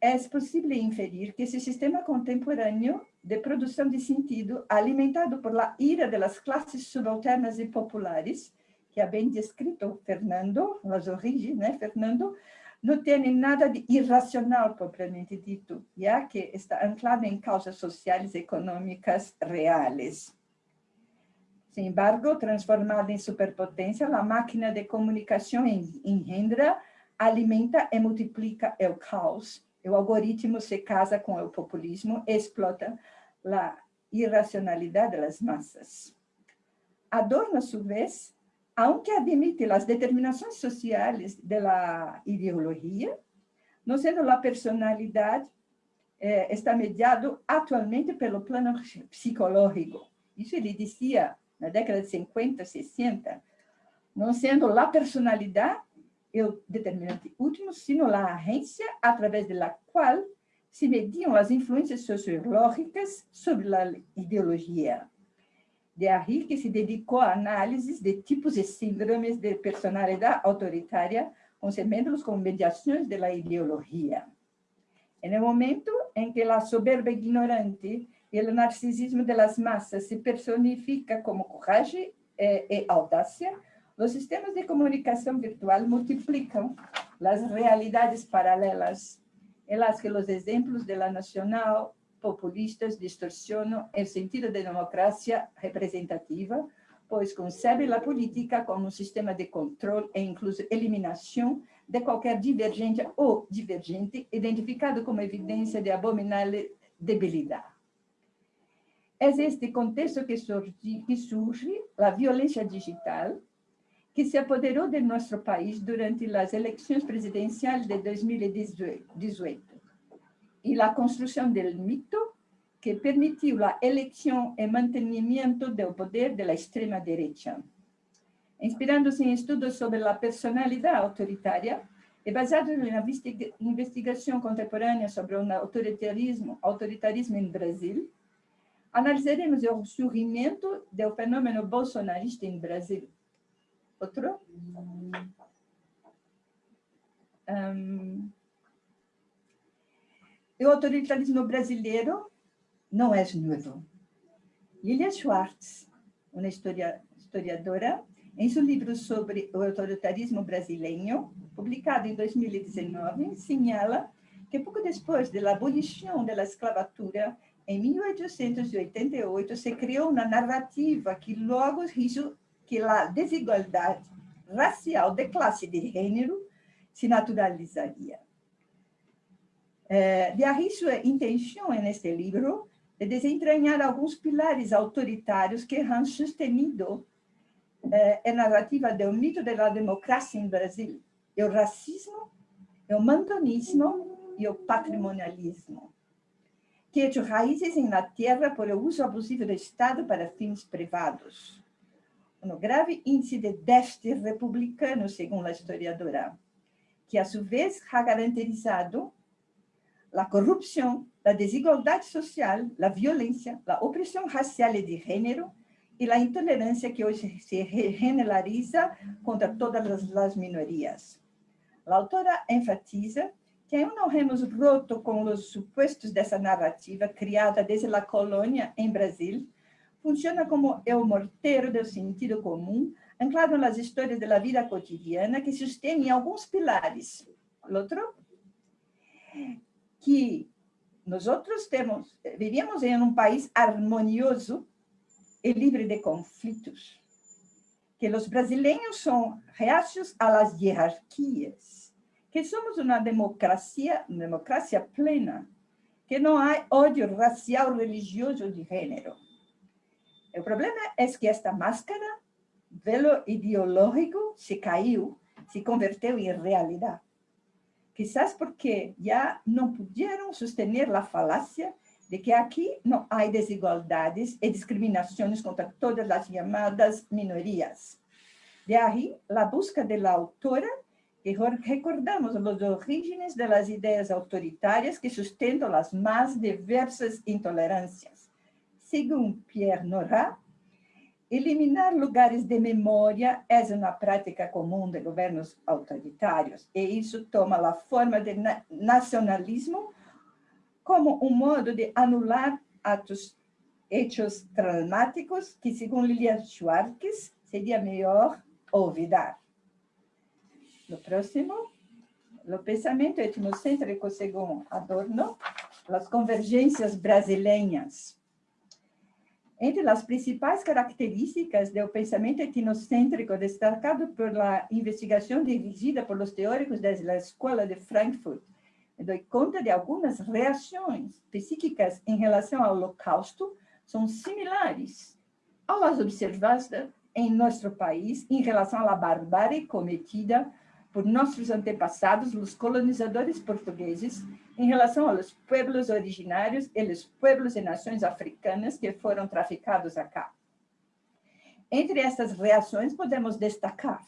é possível inferir que esse sistema contemporâneo de produção de sentido, alimentado por la ira das classes subalternas e populares, que ha bem descrito Fernando, as origens, né, Fernando, não tem nada de irracional, propriamente dito, já que está anclado em causas sociais e econômicas reais. Sin embargo, transformada em superpotência, a máquina de comunicação engendra, alimenta e multiplica o caos. O algoritmo se casa com o populismo explota a irracionalidade das massas. Adorno, a su vez, aunque admite as determinações sociais da ideologia, não sendo a personalidade, eh, está mediado atualmente pelo plano psicológico. Isso ele dizia na década de 50, 60, não sendo a personalidade o determinante último, sino a agência através da qual se mediam as influências sociológicas sobre a ideologia. De aí que se dedicou a análises de tipos e síndromes de personalidade autoritária, concebendo-los como mediações da ideologia. El momento em que a soberba ignorante e o narcisismo das massas se personifica como coragem e, e audácia, os sistemas de comunicação virtual multiplicam as realidades paralelas em las que os exemplos de la nacional populistas distorsionam o sentido de democracia representativa, pois concebe a política como um sistema de controle e incluso eliminação de qualquer divergente ou divergente identificado como evidência de abominável debilidade. É este contexto que surge, que surge digital, que se apoderou de nosso país durante as eleições presidenciais de 2018 e a construção do mito que permitiu a eleição e mantenimento do poder da extrema-direita. Inspirando-se em estudos sobre a personalidade autoritária e basado na investigação contemporânea sobre o autoritarismo, autoritarismo em Brasil, analisaremos o surgimento do fenômeno bolsonarista em Brasil. Outro? Um, o autoritarismo brasileiro não é novo. Lilia Schwartz, uma historiadora, em seu livro sobre o autoritarismo brasileiro, publicado em 2019, señala que pouco depois da abolição da escravatura em 1888, se criou uma narrativa que logo riso que a desigualdade racial de classe de gênero se naturalizaria. Eh, de aí sua intenção neste livro de desentranhar alguns pilares autoritários que han sustenido a narrativa do mito da democracia em Brasil, o racismo, o mantonismo e o patrimonialismo que echou raízes la terra por uso abusivo do Estado para fins privados. Um grave índice de déficit republicano, segundo a historiadora, que a sua vez ha garantizado a corrupção, a desigualdade social, a violência, a opressão racial e de gênero e a intolerância que hoje se generaliza contra todas as minorias. A autora enfatiza que aún não hemos roto com os supostos dessa narrativa criada desde a colônia em Brasil, funciona como o morteiro do sentido comum, anclado nas histórias da vida cotidiana, que sustém alguns pilares. Outro, que nós temos, vivíamos em um país harmonioso e livre de conflitos, que os brasileiros são reacios às hierarquias, que somos uma democracia, democracia plena, que não há ódio racial, religioso de gênero. O problema é que esta máscara, velo ideológico, se caiu, se converteu em realidade. Quizás porque já não puderam sostener a falácia de que aqui não há desigualdades e discriminações contra todas as chamadas minorias. De aí, a busca da autora e recordamos os orígenes das ideias autoritárias que sustentam as mais diversas intolerâncias. Segundo Pierre Nora, eliminar lugares de memória é uma prática comum de governos autoritários, e isso toma a forma de nacionalismo como um modo de anular atos hechos traumáticos que, segundo Lilia Schwartz, seria melhor olvidar. No próximo, o pensamento etnocêntrico segundo Adorno, as convergências brasileiras. Entre as principais características do pensamento etnocêntrico destacado pela investigação dirigida por os teóricos da Escola de Frankfurt, dou conta de algumas reações psíquicas em relação ao holocausto são similares às observadas em nosso país em relação à barbárie cometida por nossos antepassados, os colonizadores portugueses, em relação aos pueblos originários e os pueblos e nações africanas que foram traficados acá. Entre essas reações, podemos destacar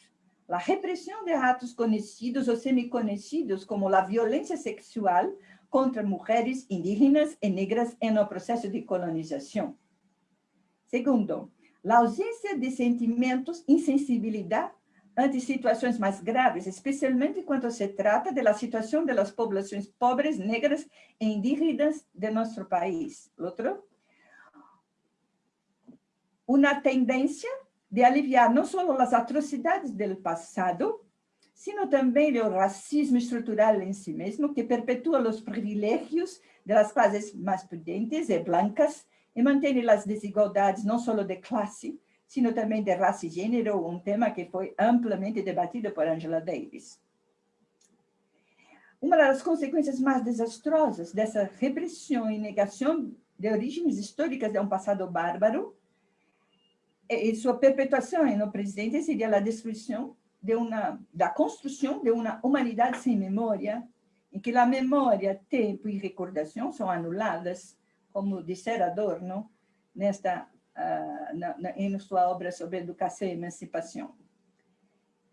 a repressão de atos conhecidos ou semi-conhecidos, como a violência sexual contra mulheres indígenas e negras no processo de colonização. Segundo, a ausência de sentimentos, insensibilidade ante situações mais graves, especialmente quando se trata da situação das populações pobres, negras e indígenas de nosso país. Outro, uma tendência de aliviar não só as atrocidades do passado, sino também o racismo estrutural em si mesmo, que perpetua os privilégios das classes mais prudentes e brancas e mantém as desigualdades não só de classe, sino também de raça e gênero, um tema que foi amplamente debatido por Angela Davis. Uma das consequências mais desastrosas dessa repressão e negação de origens históricas de um passado bárbaro e sua perpetuação no presidente seria a destruição de uma, da construção de uma humanidade sem memória, em que a memória, tempo e recordação são anuladas, como dissera Adorno, nesta uh, na, na, em sua obra sobre educação e emancipação.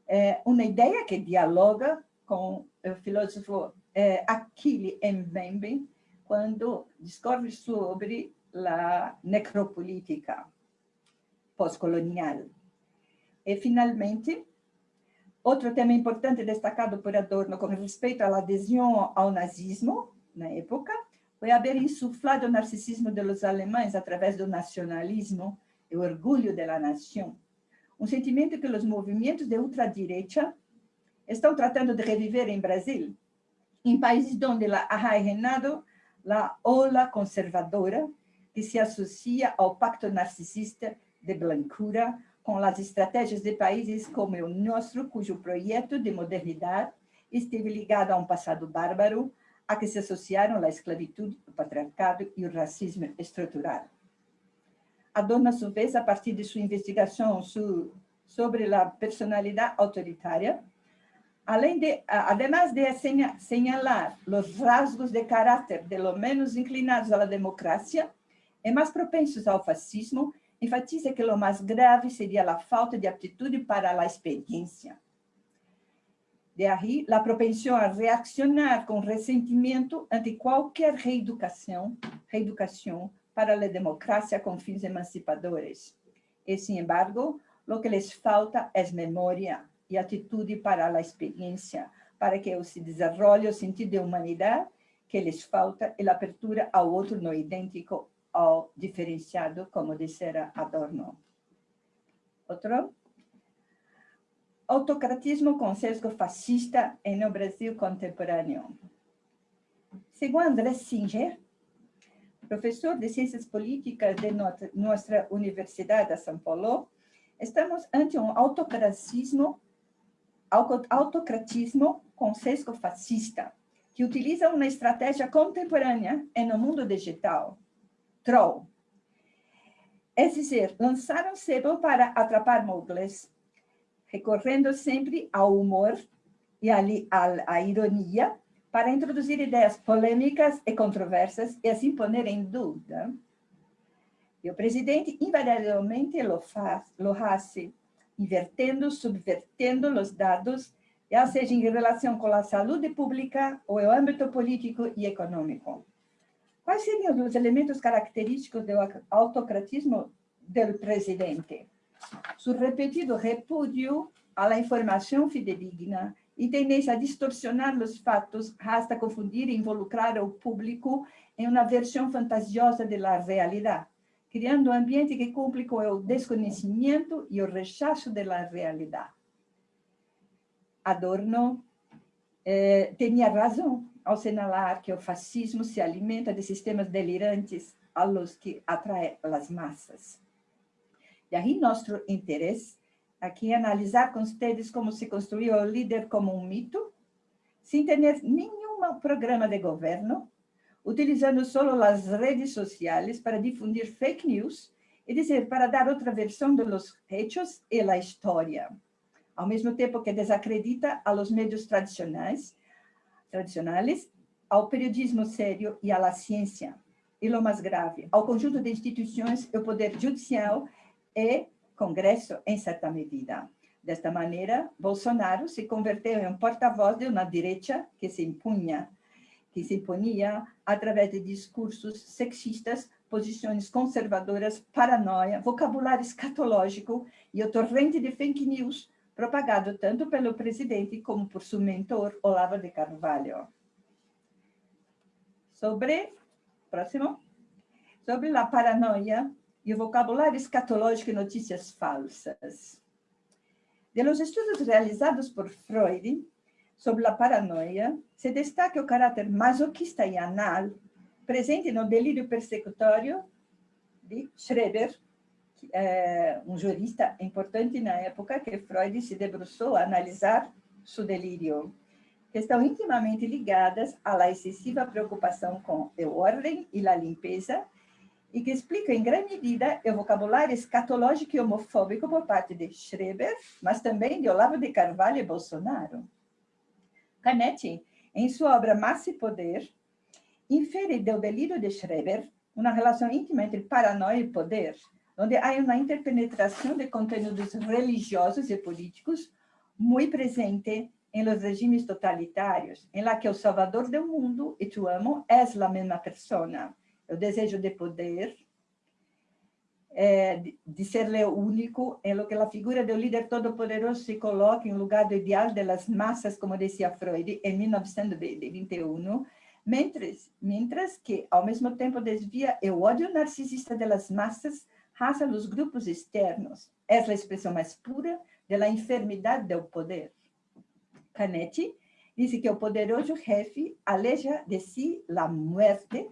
É uma ideia que dialoga com o filósofo é, Achille Mbembe, quando discorre sobre a necropolítica pós-colonial. E, finalmente, outro tema importante destacado por Adorno com respeito à adesão ao nazismo, na época, foi haver insuflado o narcisismo dos alemães através do nacionalismo e o orgulho da nação. Um sentimento que os movimentos de ultradireita estão tratando de reviver em Brasil, em países onde ha reinado a ola conservadora que se associa ao pacto narcisista de blancura com as estratégias de países como o nosso, cujo projeto de modernidade esteve ligado a um passado bárbaro, a que se associaram a esclavitud, o patriarcado e o racismo estrutural. Adorno, a sua vez, a partir de sua investigação sobre a personalidade autoritária, além de, además de señalar os rasgos de caráter de lo menos inclinados à democracia e mais propensos ao fascismo, enfatiza que o mais grave seria a falta de aptitude para a experiência. De aí, a propensão a reaccionar com ressentimento ante qualquer reeducação, reeducação para a democracia com fins emancipadores. E, sin embargo, o que les falta é memória e atitude para a experiência, para que se desenvolva o sentido de humanidade que lhes falta e a abertura ao outro não idêntico ao diferenciado, como dissera Adorno. Outro? Autocratismo com sesgo fascista no Brasil contemporâneo. Segundo André Singer, professor de Ciências Políticas de nossa Universidade de São Paulo, estamos ante um autocratismo, autocratismo com sesgo fascista, que utiliza uma estratégia contemporânea no mundo digital, troll. É dizer, lançaram sebo para atrapar mogles, recorrendo sempre ao humor e à, ironia para introduzir ideias polêmicas e controversas e assim pôr em dúvida. E o presidente invariavelmente lo faz, lo hace, invertendo, subvertendo os dados, já seja em relação com a saúde pública ou o âmbito político e econômico. Quais seriam os elementos característicos do autocratismo do presidente? Su repetido repúdio à informação fidedigna e tendência a distorcionar os fatos hasta confundir e involucrar o público em uma versão fantasiosa da realidade, criando um ambiente que cumpre com o desconhecimento e o rechaço da realidade. Adorno eh, tinha razão ao señalar que o fascismo se alimenta de sistemas delirantes a los que atrae las masas. E aí nosso interesse aqui é analisar com vocês como se construiu o líder como um mito, sem ter nenhum programa de governo, utilizando solo as redes sociais para difundir fake news, é dizer, para dar outra versão dos hechos e a história, ao mesmo tempo que desacredita a los medios tradicionais, tradicionais, ao periodismo sério e à ciência. E o mais grave, ao conjunto de instituições e o poder judicial e Congresso em certa medida. Desta maneira, Bolsonaro se converteu em um porta-voz de uma direita que se impunha, que se imponia através de discursos sexistas, posições conservadoras, paranoia, vocabulário escatológico e o torrente de fake news propagado tanto pelo presidente como por seu mentor, Olavo de Carvalho. Sobre, próximo, sobre a paranoia e o vocabulário escatológico e notícias falsas. De los estudos realizados por Freud sobre a paranoia, se destaca o caráter masoquista e anal presente no delírio persecutório de Schreber, é, um jurista importante na época que Freud se debruçou a analisar seu delírio, que estão intimamente ligadas à excessiva preocupação com a ordem e a limpeza, e que explica em grande medida o vocabulário escatológico e homofóbico por parte de Schreber, mas também de Olavo de Carvalho e Bolsonaro. Canetti, em sua obra Massa e Poder, infere do delírio de Schreber uma relação íntima entre paranoia e poder, onde há uma interpenetração de conteúdos religiosos e políticos muito presente em los regimes totalitários, em la que o salvador do mundo e tu amo é a mesma persona. O desejo de poder, é, de, ser o único, em que a figura do líder todo-poderoso se coloca em lugar do ideal das massas, como dizia Freud, em 1921, mientras, mientras que, ao mesmo tempo, desvia o ódio narcisista das massas hacia los grupos externos. É a expressão mais pura da enfermidade do poder. Canetti diz que o poderoso jefe aleja de si a muerte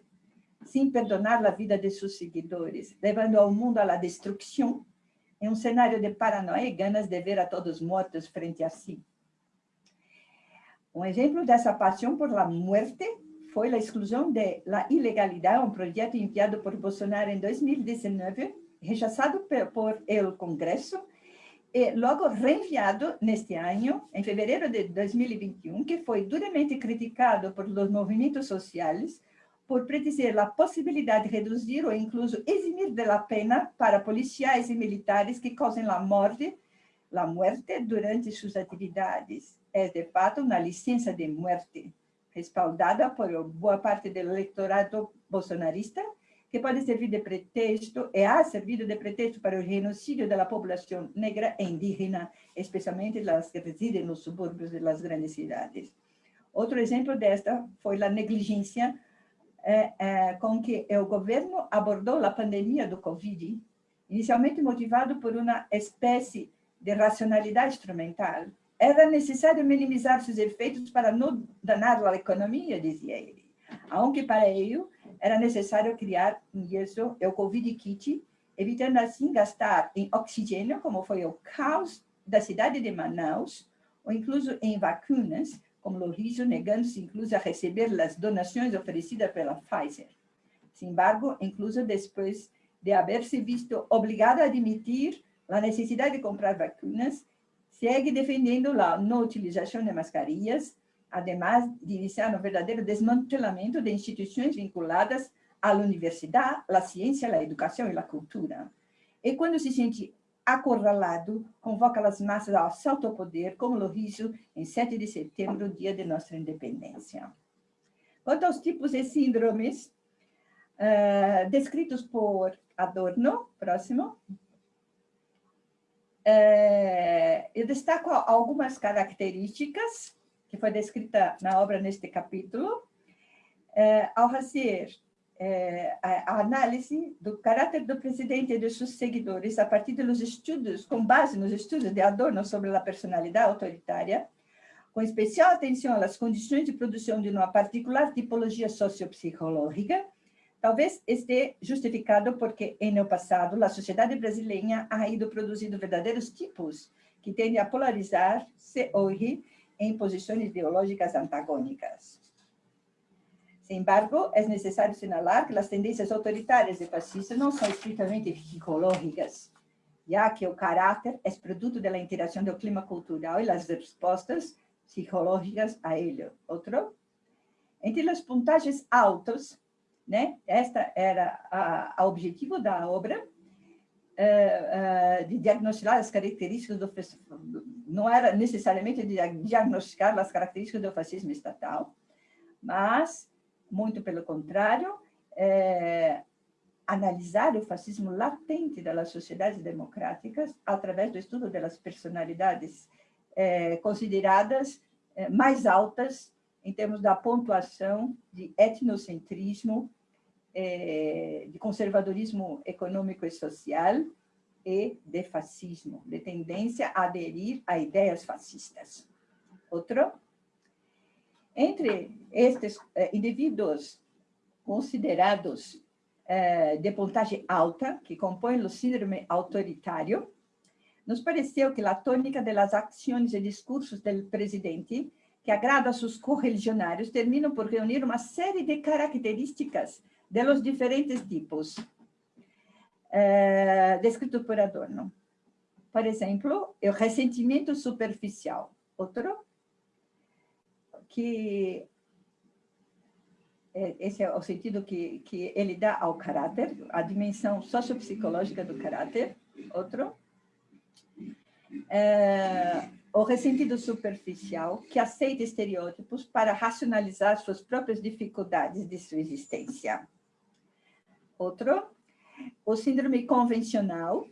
sem perdonar a vida de seus seguidores, levando ao mundo à destruição em um cenário de paranoia e ganas de ver a todos mortos frente a si. Um exemplo dessa paixão por la muerte foi a exclusão de la ilegalidade, um projeto enviado por Bolsonaro em 2019 rechazado por el Congresso e logo reenviado neste ano, em fevereiro de 2021, que foi duramente criticado por los movimentos sociais por predizer a possibilidade de reduzir ou incluso eximir de la pena para policiais e militares que causem a morte, a morte durante suas atividades. É, de fato, uma licença de morte, respaldada por boa parte do eleitorado bolsonarista, que pode servir de pretexto, e ha servido de pretexto para o genocídio da população negra e indígena, especialmente as que residem nos subúrbios das grandes cidades. Outro exemplo desta foi a negligência com que o governo abordou a pandemia do Covid, inicialmente motivado por uma espécie de racionalidade instrumental. Era necessário minimizar seus efeitos para não danar a economia, dizia ele. Aunque para ello era necessário criar isso, o Covid Kit, evitando assim gastar em oxigênio, como foi o caos da cidade de Manaus, ou incluso em vacinas, como o riso, negando-se incluso a receber as donações oferecidas pela Pfizer. Sin embargo, incluso depois de haver se visto obrigado a admitir a necessidade de comprar vacinas, segue defendendo a não utilização de mascarillas, además de iniciar um verdadeiro desmantelamento de instituições vinculadas à universidade, à ciência, à educação e à cultura. E quando se sente acorralado, convoca as massas ao assalto ao poder, como lo hizo em 7 de setembro, dia de nossa independência. Quanto aos tipos de síndromes uh, descritos por Adorno, próximo, uh, eu destaco algumas características que foi descrita na obra neste capítulo, é, ao é, a análise do caráter do presidente e de seus seguidores a partir dos estudos, com base nos estudos de Adorno sobre a personalidade autoritária, com especial atenção às condições de produção de uma particular tipologia sociopsicológica, Talvez esteja justificado porque, no passado, a sociedade brasileira ha ido produzindo verdadeiros tipos que tendem a polarizar-se hoje em posições ideológicas antagônicas. Embargo, es necesario señalar que las tendencias autoritarias y fascistas no son estrictamente psicológicas, ya que el carácter es producto de la interacción del clima cultural y las respuestas psicológicas a ello. Otro, entre los puntajes altos, né, esta era a, a objetivo da obra, uh, uh, de diagnosticar as características do não era necessariamente de diagnosticar as características do fascismo estatal, mas muito pelo contrário, é, analisar o fascismo latente das sociedades democráticas através do estudo das personalidades é, consideradas é, mais altas em termos da pontuação de etnocentrismo, é, de conservadorismo econômico e social e de fascismo, de tendência a aderir a ideias fascistas. Outro, entre estes eh, indivíduos considerados eh, de pontagem alta, que compõem o síndrome autoritário, nos pareceu que a tônica das ações e discursos do presidente, que agrada a seus correligionários, terminam por reunir uma série de características de los diferentes tipos, eh, descrito por Adorno. Por exemplo, o ressentimento superficial. Outro, que é, esse é o sentido que, que ele dá ao caráter, a dimensão sociopsicológica do caráter. Outro, é, o ressentido superficial, que aceita estereótipos para racionalizar suas próprias dificuldades de sua existência. Outro, o síndrome convencional,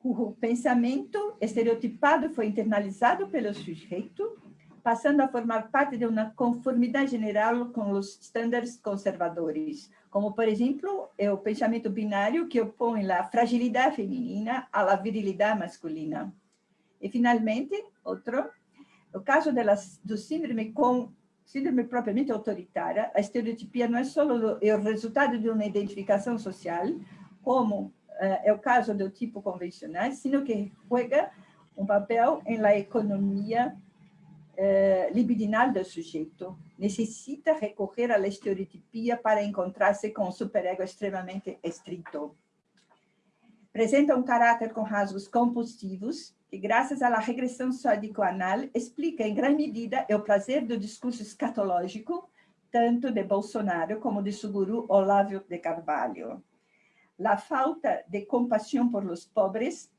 cujo pensamento estereotipado foi internalizado pelo sujeito passando a formar parte de uma conformidade general com os estándares conservadores, como, por exemplo, o pensamento binário que opõe a fragilidade feminina à virilidade masculina. E, finalmente, outro, o caso do síndrome com síndrome propriamente autoritária, a estereotipia não é só o, é o resultado de uma identificação social, como uh, é o caso do tipo convencional, sino que juega um papel la economia eh, libidinal do sujeito necessita recorrer à estereotipia para encontrar-se com um superego extremamente estrito. Apresenta um caráter com rasgos compulsivos, que, graças à regressão sódico-anal, explica em grande medida o prazer do discurso escatológico, tanto de Bolsonaro como de seu guru Olavo de Carvalho. A falta de compaixão por los pobres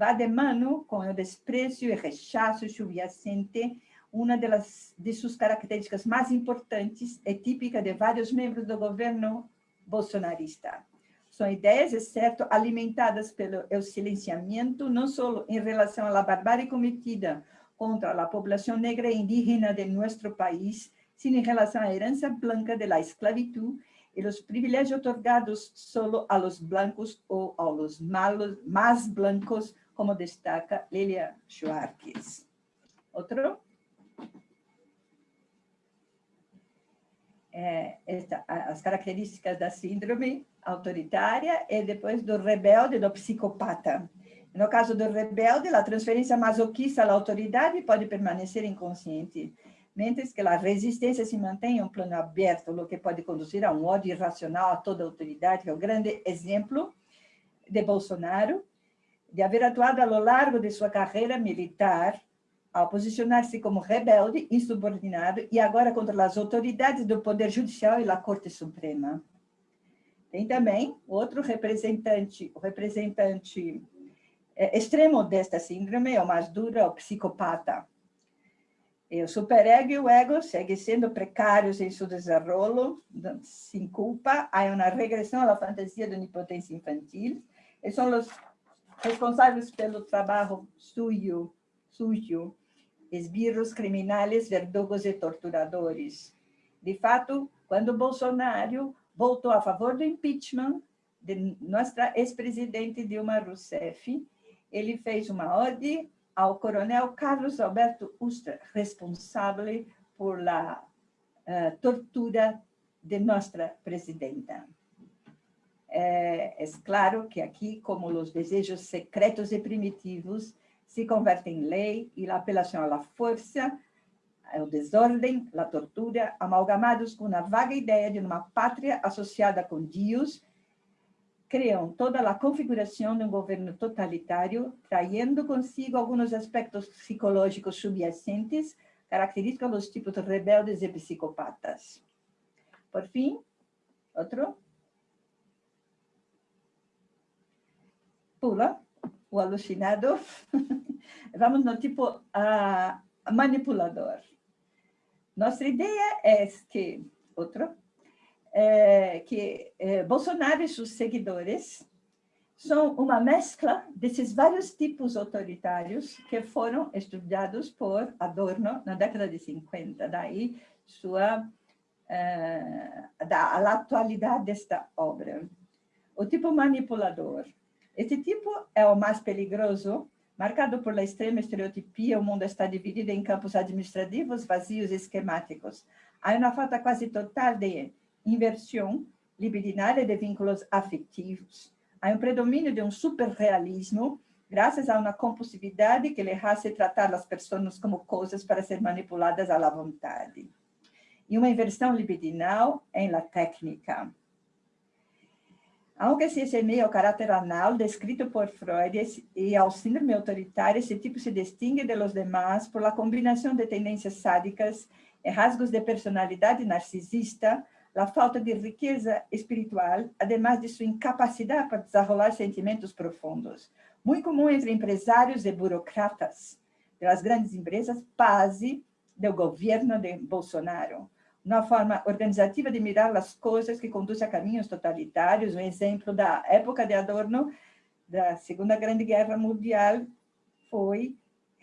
va de mano com o desprezo e rechazo subyacente, uma das, de suas características mais importantes é típica de vários membros do governo bolsonarista. São ideias, exceto alimentadas pelo silenciamento, não só em relação à barbárie cometida contra a população negra e indígena de nosso país, sino em relação à herança branca da esclavitud e os privilégios otorgados solo a los blancos ou a los malos, mais blancos como destaca Lilia Schwartz. Outro? É, esta, as características da síndrome autoritária e depois do rebelde, do psicopata. No caso do rebelde, a transferência masoquista à autoridade pode permanecer inconsciente, mentes que a resistência se mantém em um plano aberto, o que pode conduzir a um ódio irracional a toda autoridade, que é o grande exemplo de Bolsonaro, de haver atuado ao largo de sua carreira militar, ao posicionar-se como rebelde, insubordinado, e agora contra as autoridades do Poder Judicial e da Corte Suprema. Tem também outro representante, o representante é, extremo desta síndrome, o mais duro, o psicopata. E o superego e o ego seguem sendo precários em seu desenrolo, sem culpa, há uma regressão à fantasia da onipotência infantil, e são os responsáveis pelo trabalho sujo, sujo, esbirros criminais, verdugos e torturadores. De fato, quando Bolsonaro votou a favor do impeachment de nossa ex-presidente Dilma Rousseff, ele fez uma ode ao coronel Carlos Alberto Ustra, responsável por la uh, tortura de nossa presidenta. É, é claro que aqui, como os desejos secretos e primitivos se convertem em lei e a apelação à força, o desordem, a tortura, amalgamados com a vaga ideia de uma pátria associada com Deus, criam toda a configuração de um governo totalitário, traindo consigo alguns aspectos psicológicos subjacentes, característicos dos tipos rebeldes e psicopatas. Por fim, outro. Pula, o alucinado. Vamos no tipo manipulador. Nossa ideia é que, outro, é, que é, Bolsonaro e seus seguidores são uma mescla desses vários tipos autoritários que foram estudados por Adorno na década de 50, daí sua é, da a atualidade desta obra. O tipo manipulador. Este tipo é o mais perigoso Marcado por la extrema estereotipia, o mundo está dividido em campos administrativos vazios e esquemáticos. Há uma falta quase total de inversão libidinal e de vínculos afetivos. Há um predomínio de um superrealismo, graças a uma compulsividade que lhe hace tratar as pessoas como coisas para ser manipuladas à vontade. E uma inversão libidinal em la técnica. Aunque se assemelhe ao caráter anal descrito por Freud e ao síndrome autoritário, esse tipo se distingue de los demás por la combinação de tendências sádicas rasgos de personalidade narcisista, a falta de riqueza espiritual, además de sua incapacidade para desenrolar sentimentos profundos. Muito comum entre empresários e burocratas das grandes empresas, base do governo de Bolsonaro uma forma organizativa de mirar as coisas que conduz a caminhos totalitários. Um exemplo da época de Adorno, da Segunda Grande Guerra Mundial, foi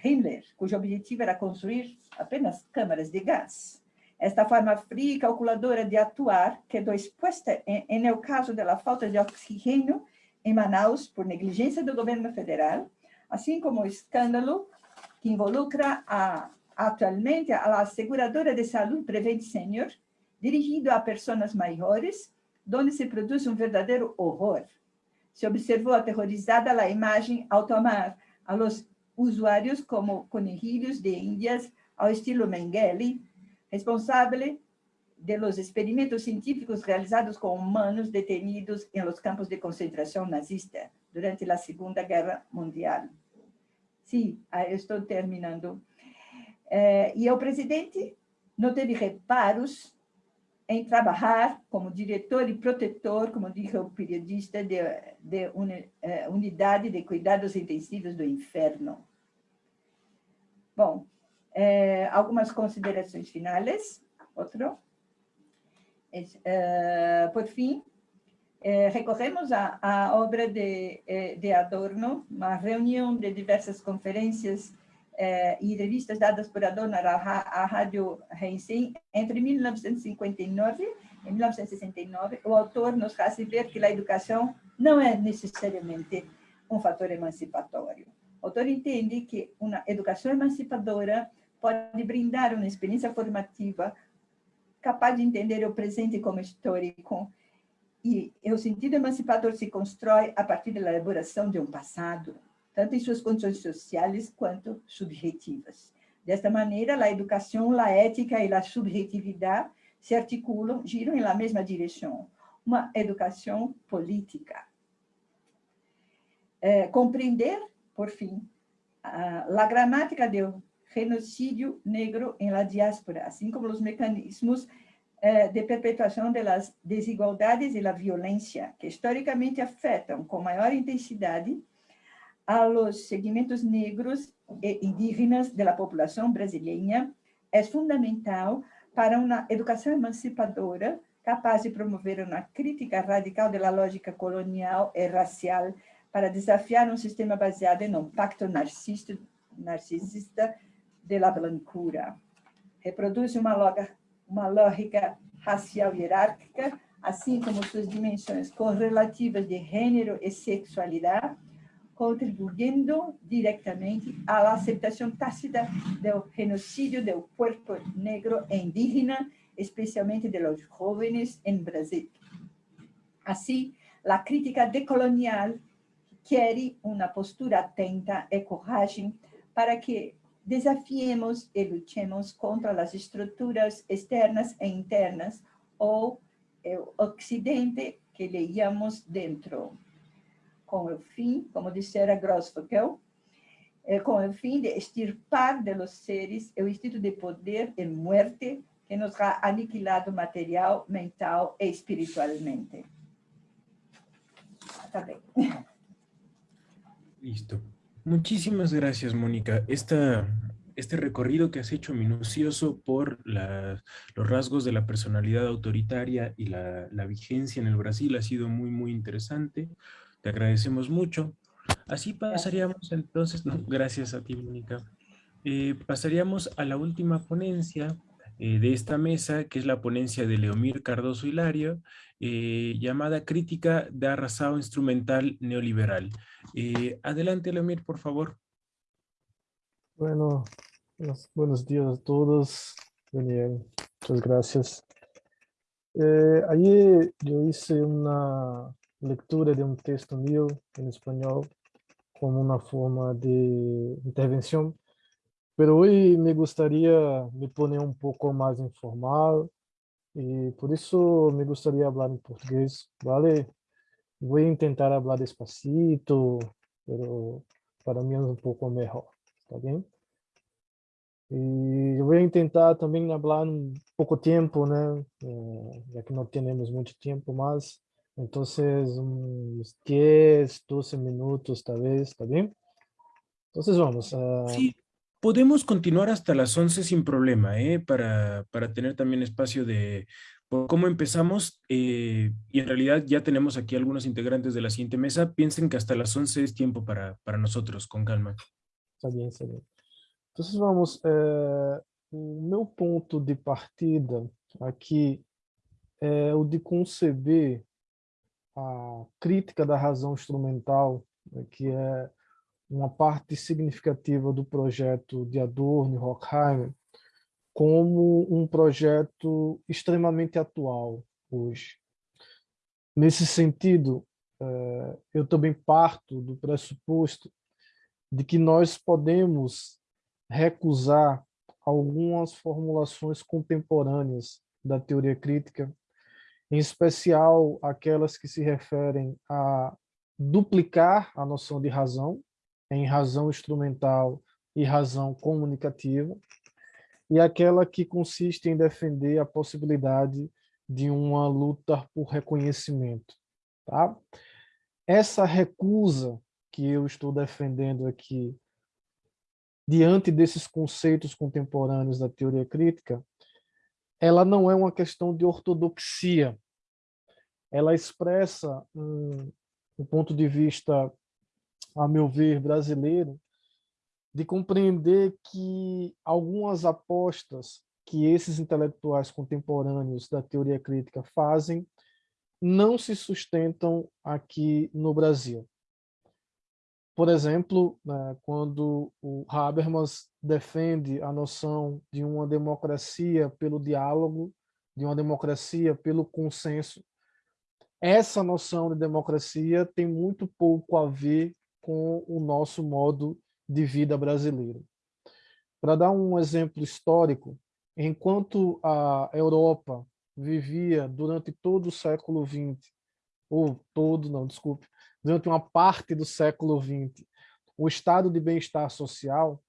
Himmler, cujo objetivo era construir apenas câmaras de gás. Esta forma fria e calculadora de atuar quedou exposta, em, em o caso da falta de oxigênio em Manaus por negligência do governo federal, assim como o escândalo que involucra a atualmente a aseguradora de saúde Prevent Senior, dirigido a pessoas maiores, onde se produz um verdadeiro horror. Se observou aterrorizada a imagem ao tomar a los usuários como conejilhos de índias ao estilo Mengele, responsável de los experimentos científicos realizados com humanos detenidos em los campos de concentração nazista durante a Segunda Guerra Mundial. Sim, estou terminando. É, e o presidente não teve reparos em trabalhar como diretor e protetor, como disse o periodista, de, de é, unidade de cuidados intensivos do inferno. Bom, é, algumas considerações finais. Outro. É, por fim, é, recorremos à, à obra de, é, de Adorno, uma reunião de diversas conferências eh, e revistas dadas por Adorno à, Rádio Heinzen, entre 1959 e 1969, o autor nos faz ver que a educação não é necessariamente um fator emancipatório. O autor entende que uma educação emancipadora pode brindar uma experiência formativa capaz de entender o presente como histórico e o sentido emancipador se constrói a partir da elaboração de um passado, tanto em suas condições sociais quanto subjetivas. Desta maneira, a educação, a ética e a subjetividade se articulam, giram na mesma direção, uma educação política. É, compreender, por fim, a, a gramática do genocídio negro em la diáspora, assim como os mecanismos é, de perpetuação das desigualdades e da violência, que historicamente afetam com maior intensidade a los segmentos negros e indígenas da população brasileira é fundamental para uma educação emancipadora capaz de promover uma crítica radical da lógica colonial e racial para desafiar um sistema baseado em um pacto narcisista, narcisista de la blancura. Reproduz uma, loga, uma lógica racial hierárquica, assim como suas dimensões correlativas de gênero e sexualidade, contribuindo diretamente à aceitação tácita do genocídio do corpo negro e indígena, especialmente de los em Brasil. Assim, a crítica decolonial quer uma postura atenta e coragem para que desafiemos e lutemos contra as estruturas externas e internas o Ocidente que leíamos dentro, com o fim, como dissera Grossfogel, eh, com o fim de extirpar de los seres o instinto de poder e muerte que nos ha aniquilado material, mental e espiritualmente. Está bem. Listo. Muchísimas gracias, Mónica. Esta, este recorrido que has hecho minucioso por los rasgos de la personalidad autoritaria y la, vigencia en el Brasil ha sido muy, muy interesante. Te agradecemos mucho. Así pasaríamos entonces, gracias a ti, Mónica. Eh, pasaríamos a la última ponencia eh, de esta mesa, que es la ponencia de Leomir Cardoso Hilario, eh, llamada Crítica de Arrasado Instrumental Neoliberal. Adelante, Leomir, por favor. Bueno, buenos días a todos. Daniel, muchas gracias. Ayer yo hice una lectura de un texto mío en español como una forma de intervención, pero hoy me gustaría me poner un poco más informal y por eso me gustaría hablar en portugués, ¿vale? Voy a tentar hablar despacito, pero para mí es un poco mejor, ¿está bien? Y voy a tentar también hablar un poco tiempo, ¿no? Eh, ya que no tenemos mucho tiempo más. Entonces, unos 10, 12 minutos tal vez, ¿está bien? Entonces vamos. a... Sí, Podemos continuar hasta las 11 sin problema, ¿eh? para, para tener también espacio de por cómo empezamos. Eh, y en realidad ya tenemos aquí algunos integrantes de la siguiente mesa. Piensen que hasta las 11 es tiempo para, para nosotros, con calma. Está bien, está bien. Entonces vamos, eh, meu ponto de partida aqui é o de conceber a crítica da razão instrumental, que é uma parte significativa do projeto de Adorno e Horkheimer como um projeto extremamente atual hoje. Nesse sentido, eh, eu também parto do pressuposto de que nós podemos recusar algumas formulações contemporâneas da teoria crítica, em especial aquelas que se referem a duplicar a noção de razão, em razão instrumental e razão comunicativa, e aquela que consiste em defender a possibilidade de uma luta por reconhecimento. Tá? Essa recusa que eu estou defendendo aqui, diante desses conceitos contemporâneos da teoria crítica, ela não é uma questão de ortodoxia. Ela expressa um, um ponto de vista a meu ver, brasileiro, de compreender que algumas apostas que esses intelectuais contemporâneos da teoria crítica fazem não se sustentam aqui no Brasil. Por exemplo, né, quando o Habermas defende a noção de uma democracia pelo diálogo, de uma democracia pelo consenso, essa noção de democracia tem muito pouco a ver com o nosso modo de vida brasileiro. Para dar um exemplo histórico, enquanto a Europa vivia durante todo o século XX, ou todo, não, desculpe, durante uma parte do século XX, o estado de bem-estar social,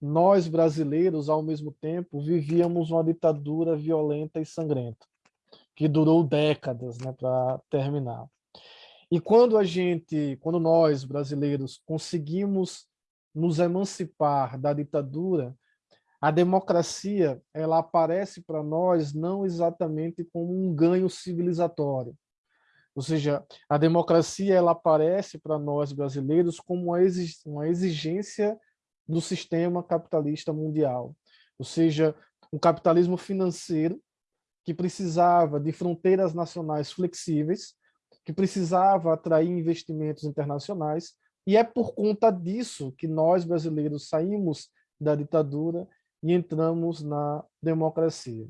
nós brasileiros, ao mesmo tempo, vivíamos uma ditadura violenta e sangrenta, que durou décadas né, para terminar. E quando a gente, quando nós brasileiros conseguimos nos emancipar da ditadura, a democracia ela aparece para nós não exatamente como um ganho civilizatório. Ou seja, a democracia ela aparece para nós brasileiros como uma exigência do sistema capitalista mundial. Ou seja, um capitalismo financeiro que precisava de fronteiras nacionais flexíveis que precisava atrair investimentos internacionais, e é por conta disso que nós, brasileiros, saímos da ditadura e entramos na democracia.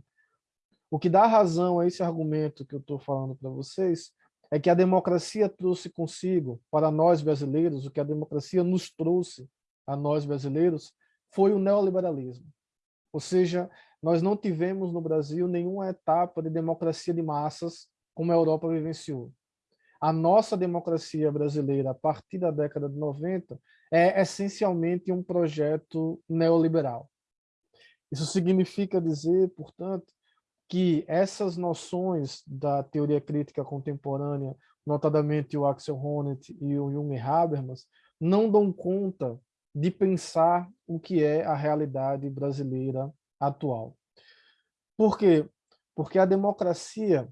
O que dá razão a esse argumento que eu estou falando para vocês é que a democracia trouxe consigo, para nós brasileiros, o que a democracia nos trouxe a nós brasileiros, foi o neoliberalismo. Ou seja, nós não tivemos no Brasil nenhuma etapa de democracia de massas como a Europa vivenciou. A nossa democracia brasileira, a partir da década de 90, é essencialmente um projeto neoliberal. Isso significa dizer, portanto, que essas noções da teoria crítica contemporânea, notadamente o Axel Honneth e o Jung Habermas, não dão conta de pensar o que é a realidade brasileira atual. Por quê? Porque a democracia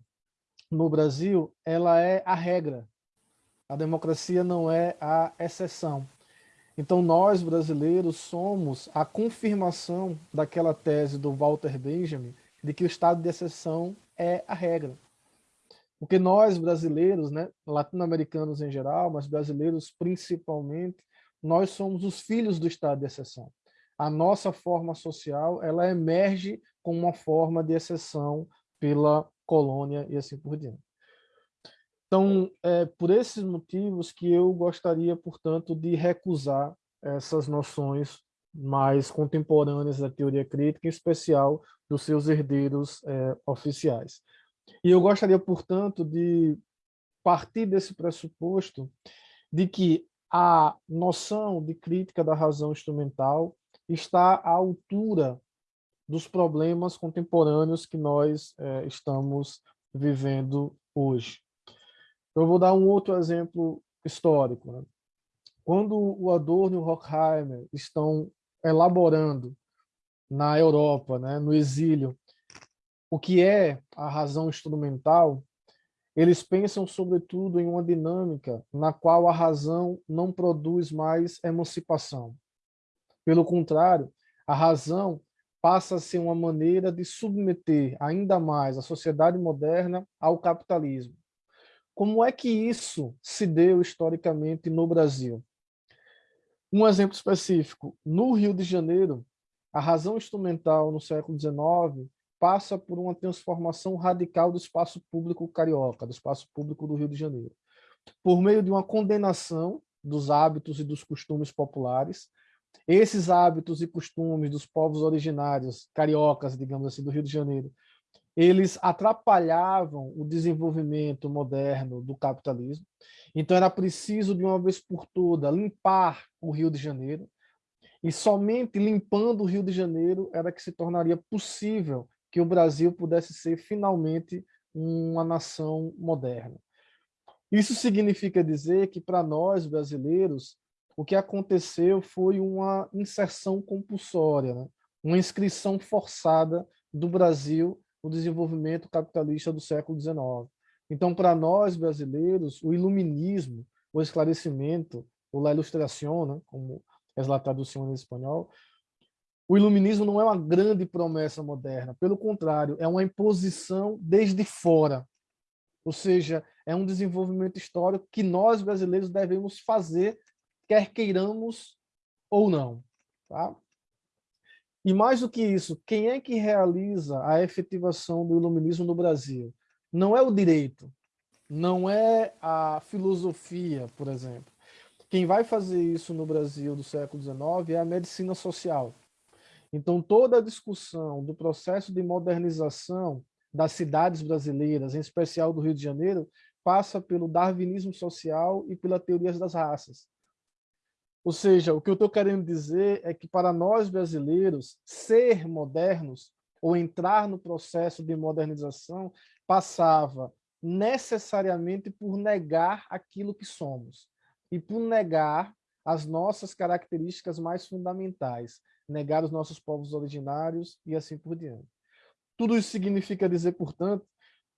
no Brasil, ela é a regra. A democracia não é a exceção. Então, nós, brasileiros, somos a confirmação daquela tese do Walter Benjamin, de que o estado de exceção é a regra. Porque nós, brasileiros, né, latino-americanos em geral, mas brasileiros principalmente, nós somos os filhos do estado de exceção. A nossa forma social, ela emerge como uma forma de exceção pela colônia e assim por diante. Então, é por esses motivos que eu gostaria, portanto, de recusar essas noções mais contemporâneas da teoria crítica, em especial dos seus herdeiros é, oficiais. E eu gostaria, portanto, de partir desse pressuposto de que a noção de crítica da razão instrumental está à altura dos problemas contemporâneos que nós é, estamos vivendo hoje. Eu vou dar um outro exemplo histórico. Né? Quando o Adorno e o Horkheimer estão elaborando na Europa, né, no exílio, o que é a razão instrumental, eles pensam sobretudo em uma dinâmica na qual a razão não produz mais emancipação. Pelo contrário, a razão passa a ser uma maneira de submeter ainda mais a sociedade moderna ao capitalismo. Como é que isso se deu historicamente no Brasil? Um exemplo específico, no Rio de Janeiro, a razão instrumental no século XIX passa por uma transformação radical do espaço público carioca, do espaço público do Rio de Janeiro, por meio de uma condenação dos hábitos e dos costumes populares. Esses hábitos e costumes dos povos originários, cariocas, digamos assim, do Rio de Janeiro, eles atrapalhavam o desenvolvimento moderno do capitalismo. Então era preciso, de uma vez por todas, limpar o Rio de Janeiro, e somente limpando o Rio de Janeiro era que se tornaria possível que o Brasil pudesse ser finalmente uma nação moderna. Isso significa dizer que para nós brasileiros, o que aconteceu foi uma inserção compulsória, né? uma inscrição forçada do Brasil no desenvolvimento capitalista do século XIX. Então, para nós brasileiros, o iluminismo, o esclarecimento, ou a ilustração, né? como é a tradução em espanhol, o iluminismo não é uma grande promessa moderna, pelo contrário, é uma imposição desde fora. Ou seja, é um desenvolvimento histórico que nós brasileiros devemos fazer, quer queiramos ou não. Tá? E mais do que isso, quem é que realiza a efetivação do iluminismo no Brasil? Não é o direito, não é a filosofia, por exemplo. Quem vai fazer isso no Brasil do século XIX é a medicina social. Então, toda a discussão do processo de modernização das cidades brasileiras, em especial do Rio de Janeiro, passa pelo darwinismo social e pela teoria das raças. Ou seja, o que eu estou querendo dizer é que para nós brasileiros, ser modernos ou entrar no processo de modernização passava necessariamente por negar aquilo que somos e por negar as nossas características mais fundamentais, negar os nossos povos originários e assim por diante. Tudo isso significa dizer, portanto,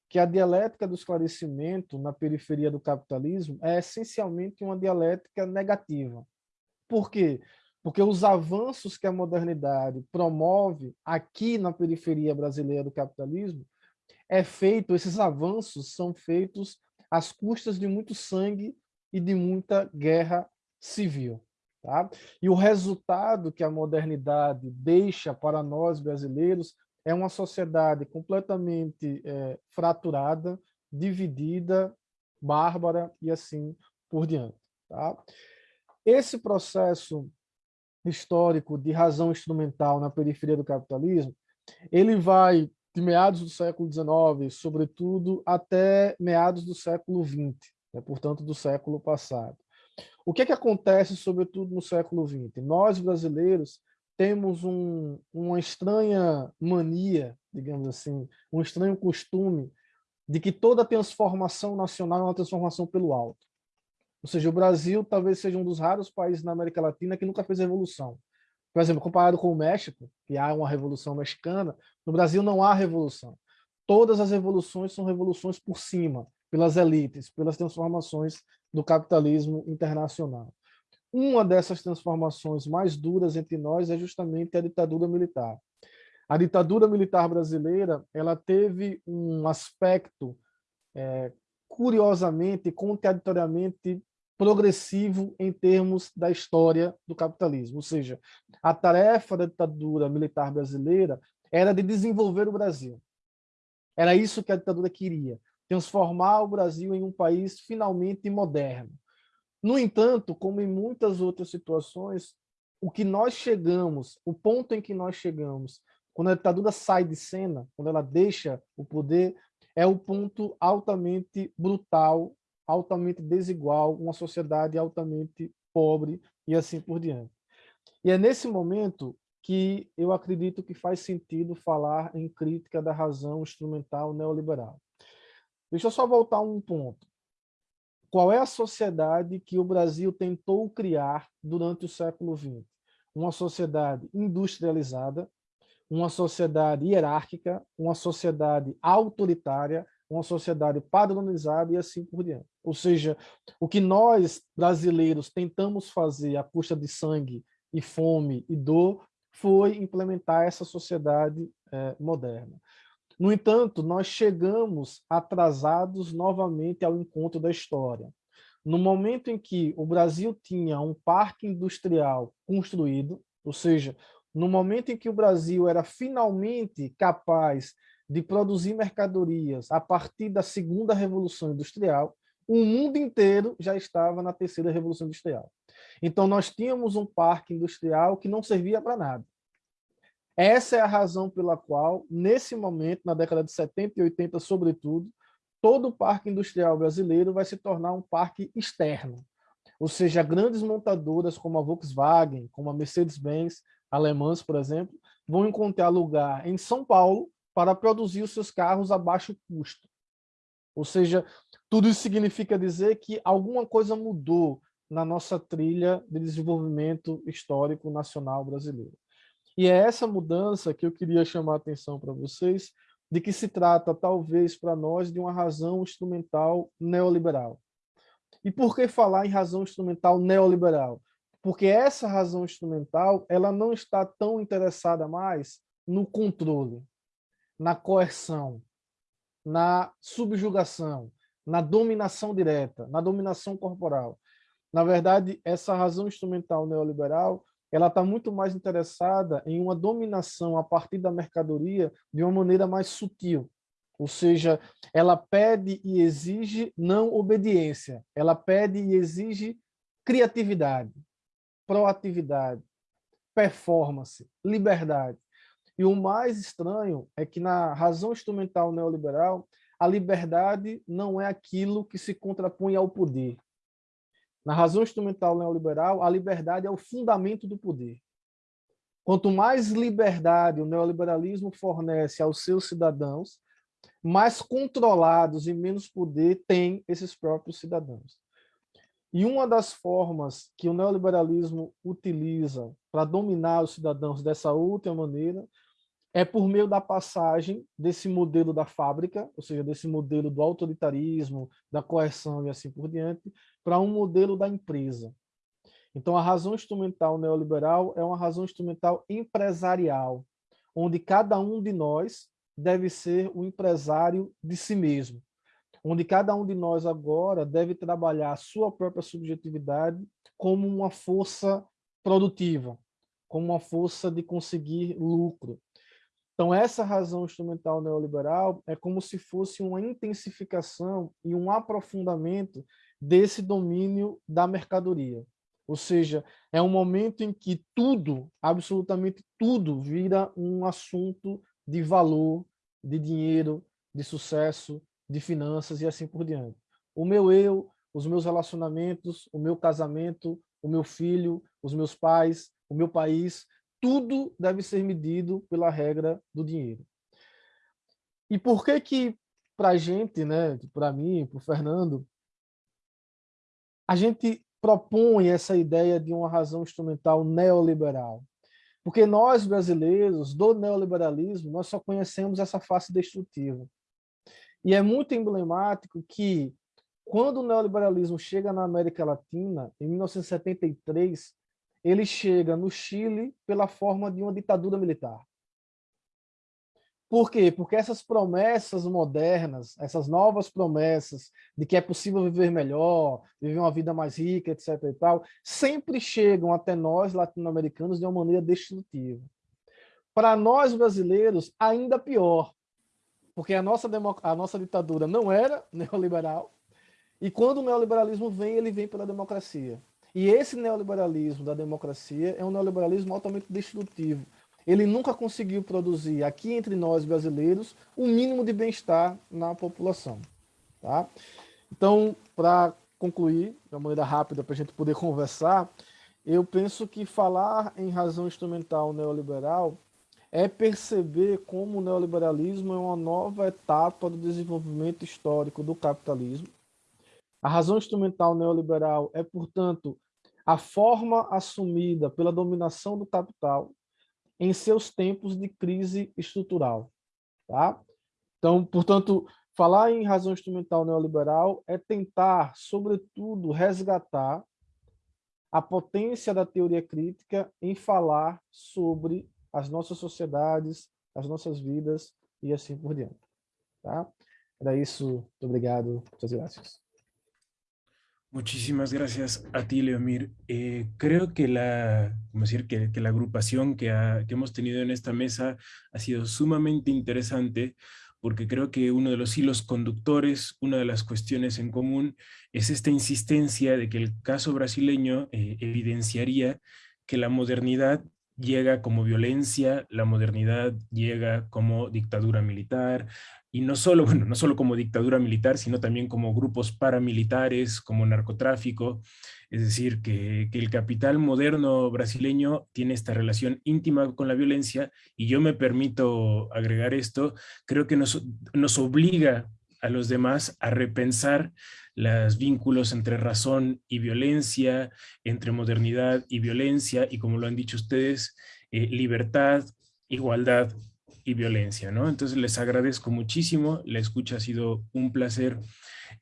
que a dialética do esclarecimento na periferia do capitalismo é essencialmente uma dialética negativa. Por quê? Porque os avanços que a modernidade promove aqui na periferia brasileira do capitalismo é feito, esses avanços são feitos às custas de muito sangue e de muita guerra civil. Tá? E o resultado que a modernidade deixa para nós brasileiros é uma sociedade completamente é, fraturada, dividida bárbara e assim por diante. Tá? Esse processo histórico de razão instrumental na periferia do capitalismo, ele vai de meados do século XIX, sobretudo, até meados do século XX, né, portanto, do século passado. O que, é que acontece, sobretudo, no século XX? Nós, brasileiros, temos um, uma estranha mania, digamos assim, um estranho costume de que toda transformação nacional é uma transformação pelo alto. Ou seja, o Brasil talvez seja um dos raros países na América Latina que nunca fez revolução. Por exemplo, comparado com o México, que há uma revolução mexicana, no Brasil não há revolução. Todas as revoluções são revoluções por cima, pelas elites, pelas transformações do capitalismo internacional. Uma dessas transformações mais duras entre nós é justamente a ditadura militar. A ditadura militar brasileira ela teve um aspecto, é, curiosamente, contraditoriamente progressivo em termos da história do capitalismo. Ou seja, a tarefa da ditadura militar brasileira era de desenvolver o Brasil. Era isso que a ditadura queria, transformar o Brasil em um país finalmente moderno. No entanto, como em muitas outras situações, o que nós chegamos, o ponto em que nós chegamos, quando a ditadura sai de cena, quando ela deixa o poder, é o ponto altamente brutal altamente desigual, uma sociedade altamente pobre e assim por diante. E é nesse momento que eu acredito que faz sentido falar em crítica da razão instrumental neoliberal. Deixa eu só voltar um ponto. Qual é a sociedade que o Brasil tentou criar durante o século XX? Uma sociedade industrializada, uma sociedade hierárquica, uma sociedade autoritária, uma sociedade padronizada e assim por diante. Ou seja, o que nós, brasileiros, tentamos fazer à custa de sangue e fome e dor foi implementar essa sociedade é, moderna. No entanto, nós chegamos atrasados novamente ao encontro da história. No momento em que o Brasil tinha um parque industrial construído, ou seja, no momento em que o Brasil era finalmente capaz de produzir mercadorias a partir da segunda revolução industrial, o mundo inteiro já estava na terceira revolução industrial. Então nós tínhamos um parque industrial que não servia para nada. Essa é a razão pela qual, nesse momento, na década de 70 e 80, sobretudo, todo o parque industrial brasileiro vai se tornar um parque externo. Ou seja, grandes montadoras como a Volkswagen, como a Mercedes-Benz, alemãs, por exemplo, vão encontrar lugar em São Paulo para produzir os seus carros a baixo custo. Ou seja, tudo isso significa dizer que alguma coisa mudou na nossa trilha de desenvolvimento histórico nacional brasileiro. E é essa mudança que eu queria chamar a atenção para vocês, de que se trata, talvez, para nós, de uma razão instrumental neoliberal. E por que falar em razão instrumental neoliberal? Porque essa razão instrumental ela não está tão interessada mais no controle, na coerção, na subjugação, na dominação direta, na dominação corporal. Na verdade, essa razão instrumental neoliberal ela está muito mais interessada em uma dominação a partir da mercadoria de uma maneira mais sutil. Ou seja, ela pede e exige não obediência, ela pede e exige criatividade, proatividade, performance, liberdade. E o mais estranho é que na razão instrumental neoliberal, a liberdade não é aquilo que se contrapõe ao poder. Na razão instrumental neoliberal, a liberdade é o fundamento do poder. Quanto mais liberdade o neoliberalismo fornece aos seus cidadãos, mais controlados e menos poder têm esses próprios cidadãos. E uma das formas que o neoliberalismo utiliza para dominar os cidadãos dessa outra maneira é por meio da passagem desse modelo da fábrica, ou seja, desse modelo do autoritarismo, da coerção e assim por diante, para um modelo da empresa. Então, a razão instrumental neoliberal é uma razão instrumental empresarial, onde cada um de nós deve ser o empresário de si mesmo, onde cada um de nós agora deve trabalhar a sua própria subjetividade como uma força produtiva, como uma força de conseguir lucro, Então, essa razão instrumental neoliberal é como se fosse uma intensificação e um aprofundamento desse domínio da mercadoria. Ou seja, é um momento em que tudo, absolutamente tudo, vira um assunto de valor, de dinheiro, de sucesso, de finanças e assim por diante. O meu eu, os meus relacionamentos, o meu casamento, o meu filho, os meus pais, o meu país, tudo deve ser medido pela regra do dinheiro. E por que que para a gente, né, para mim, para o Fernando, a gente propõe essa ideia de uma razão instrumental neoliberal? Porque nós, brasileiros, do neoliberalismo, nós só conhecemos essa face destrutiva. E é muito emblemático que, quando o neoliberalismo chega na América Latina, em 1973, ele chega no Chile pela forma de uma ditadura militar. Por quê? Porque essas promessas modernas, essas novas promessas de que é possível viver melhor, viver uma vida mais rica, etc. e tal, sempre chegam até nós, latino-americanos, de uma maneira destrutiva. Para nós, brasileiros, ainda pior, porque a nossa, a nossa ditadura não era neoliberal, e quando o neoliberalismo vem, ele vem pela democracia. E esse neoliberalismo da democracia é um neoliberalismo altamente destrutivo. Ele nunca conseguiu produzir aqui entre nós brasileiros o um mínimo de bem-estar na população. Tá? Então, para concluir, de uma maneira rápida para a gente poder conversar, eu penso que falar em razão instrumental neoliberal é perceber como o neoliberalismo é uma nova etapa do desenvolvimento histórico do capitalismo, a razão instrumental neoliberal é, portanto, a forma assumida pela dominação do capital em seus tempos de crise estrutural. Tá? Então, portanto, falar em razão instrumental neoliberal é tentar, sobretudo, resgatar a potência da teoria crítica em falar sobre as nossas sociedades, as nossas vidas e assim por diante. Tá? Era isso. Muito obrigado. Muchas gracias. Muchísimas gracias a ti, Leomir. Eh, creo que la, decir, que, la agrupación que, hemos tenido en esta mesa ha sido sumamente interesante porque creo que uno de los hilos conductores, una de las cuestiones en común, es esta insistencia de que el caso brasileño eh, evidenciaría que la modernidad llega como violencia, la modernidad llega como dictadura militar, y no solo, bueno, no solo como dictadura militar, sino también como grupos paramilitares, como narcotráfico, es decir, que, el capital moderno brasileño tiene esta relación íntima con la violencia, y yo me permito agregar esto, creo que nos, nos obliga a los demás a repensar los vínculos entre razón y violencia, entre modernidad y violencia, y como lo han dicho ustedes, eh, libertad, igualdad y violencia, ¿no? Entonces les agradezco muchísimo, la escucha ha sido un placer.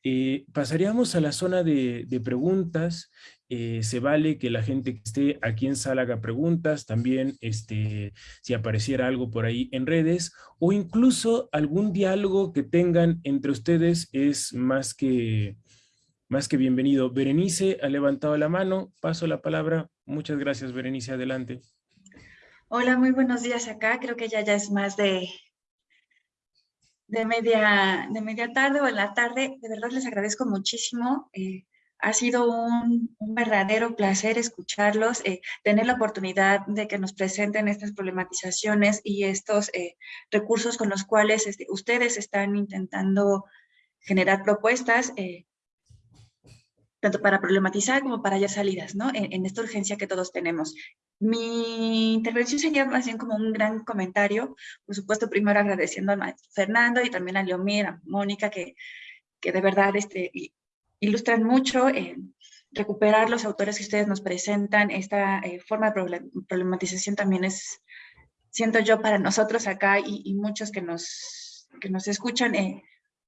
Eh, pasaríamos a la zona de, preguntas, eh, se vale que la gente que esté aquí en sala haga preguntas, también este, si apareciera algo por ahí en redes, o incluso algún diálogo que tengan entre ustedes es más que, más que bienvenido. Berenice ha levantado la mano, paso la palabra. Muchas gracias, Berenice, adelante. Hola, muy buenos días acá. Creo que ya, ya es más de, de, media, de media tarde o en la tarde. De verdad les agradezco muchísimo. Eh, ha sido un, verdadero placer escucharlos, eh, tener la oportunidad de que nos presenten estas problematizaciones y estos eh, recursos con los cuales este, ustedes están intentando generar propuestas tanto para problematizar como para hallar salidas, ¿no? En, esta urgencia que todos tenemos. Mi intervención sería más bien como un gran comentario, por supuesto, primero agradeciendo a Fernando y también a Leomir, a Mónica, que, que de verdad este, ilustran mucho en recuperar los autores que ustedes nos presentan. Esta eh, forma de problematización también es, siento yo, para nosotros acá y, muchos que nos, que nos escuchan, eh,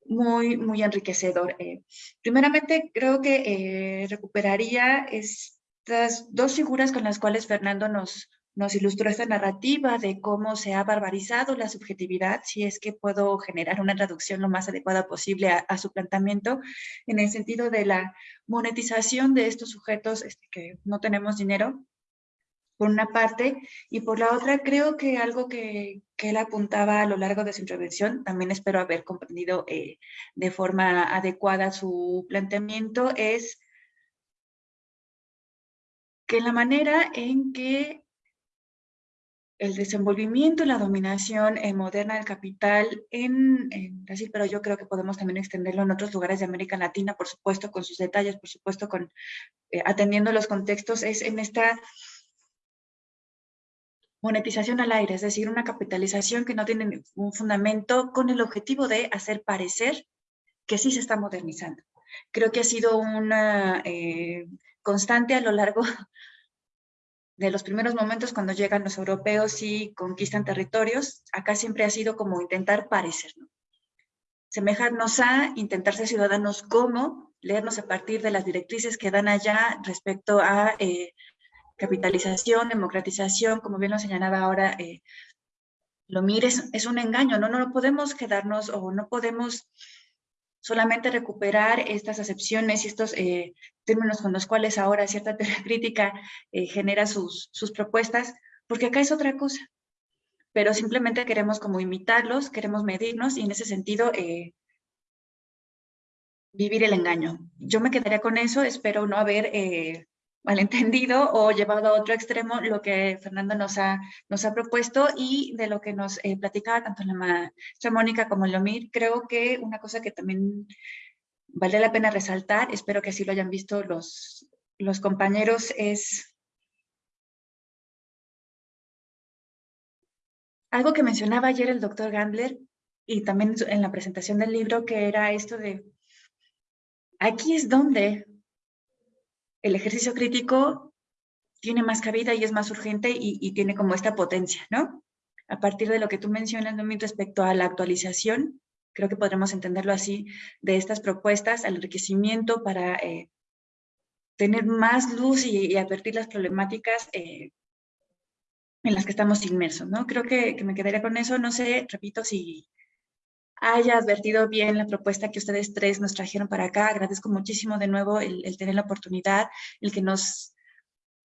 muy, muy enriquecedor. Eh, primeramente, creo que eh, recuperaría estas dos figuras con las cuales Fernando nos, nos ilustró esta narrativa de cómo se ha barbarizado la subjetividad, si es que puedo generar una traducción lo más adecuada posible a, su planteamiento, en el sentido de la monetización de estos sujetos este, que no tenemos dinero, por una parte, y por la otra creo que algo que, él apuntaba a lo largo de su intervención, también espero haber comprendido eh, de forma adecuada su planteamiento, es que la manera en que el desenvolvimiento y la dominación eh, moderna del capital en, Brasil, pero yo creo que podemos también extenderlo en otros lugares de América Latina, por supuesto, con sus detalles, por supuesto, con eh, atendiendo los contextos, es en esta monetización al aire, es decir, una capitalización que no tiene un fundamento con el objetivo de hacer parecer que sí se está modernizando. Creo que ha sido una eh, constante a lo largo de los primeros momentos cuando llegan los europeos y conquistan territorios, acá siempre ha sido como intentar parecer, ¿no? Semejarnos a intentar ser ciudadanos como, leernos a partir de las directrices que dan allá respecto a eh, capitalización, democratización, como bien lo señalaba ahora eh, lo mires, es un engaño, ¿no? No podemos quedarnos o no podemos solamente recuperar estas acepciones y estos eh, términos con los cuales ahora cierta teoría crítica eh, genera sus, propuestas, porque acá es otra cosa. Pero simplemente queremos como imitarlos, queremos medirnos y en ese sentido eh, vivir el engaño. Yo me quedaría con eso, espero no haber malentendido o llevado a otro extremo lo que Fernando nos ha, nos ha propuesto y de lo que nos eh, platicaba tanto la maestra Mónica como Lomir, creo que una cosa que también vale la pena resaltar, espero que así lo hayan visto los, los compañeros, es algo que mencionaba ayer el doctor Gandler y también en la presentación del libro, que era esto de, aquí es donde el ejercicio crítico tiene más cabida y es más urgente y, tiene como esta potencia, ¿no? A partir de lo que tú mencionas, respecto a la actualización, creo que podremos entenderlo así, de estas propuestas, al enriquecimiento para eh, tener más luz y, advertir las problemáticas eh, en las que estamos inmersos, ¿no? Creo que, que, me quedaría con eso, no sé, repito, si haya advertido bien la propuesta que ustedes tres nos trajeron para acá. Agradezco muchísimo de nuevo el, tener la oportunidad, el que nos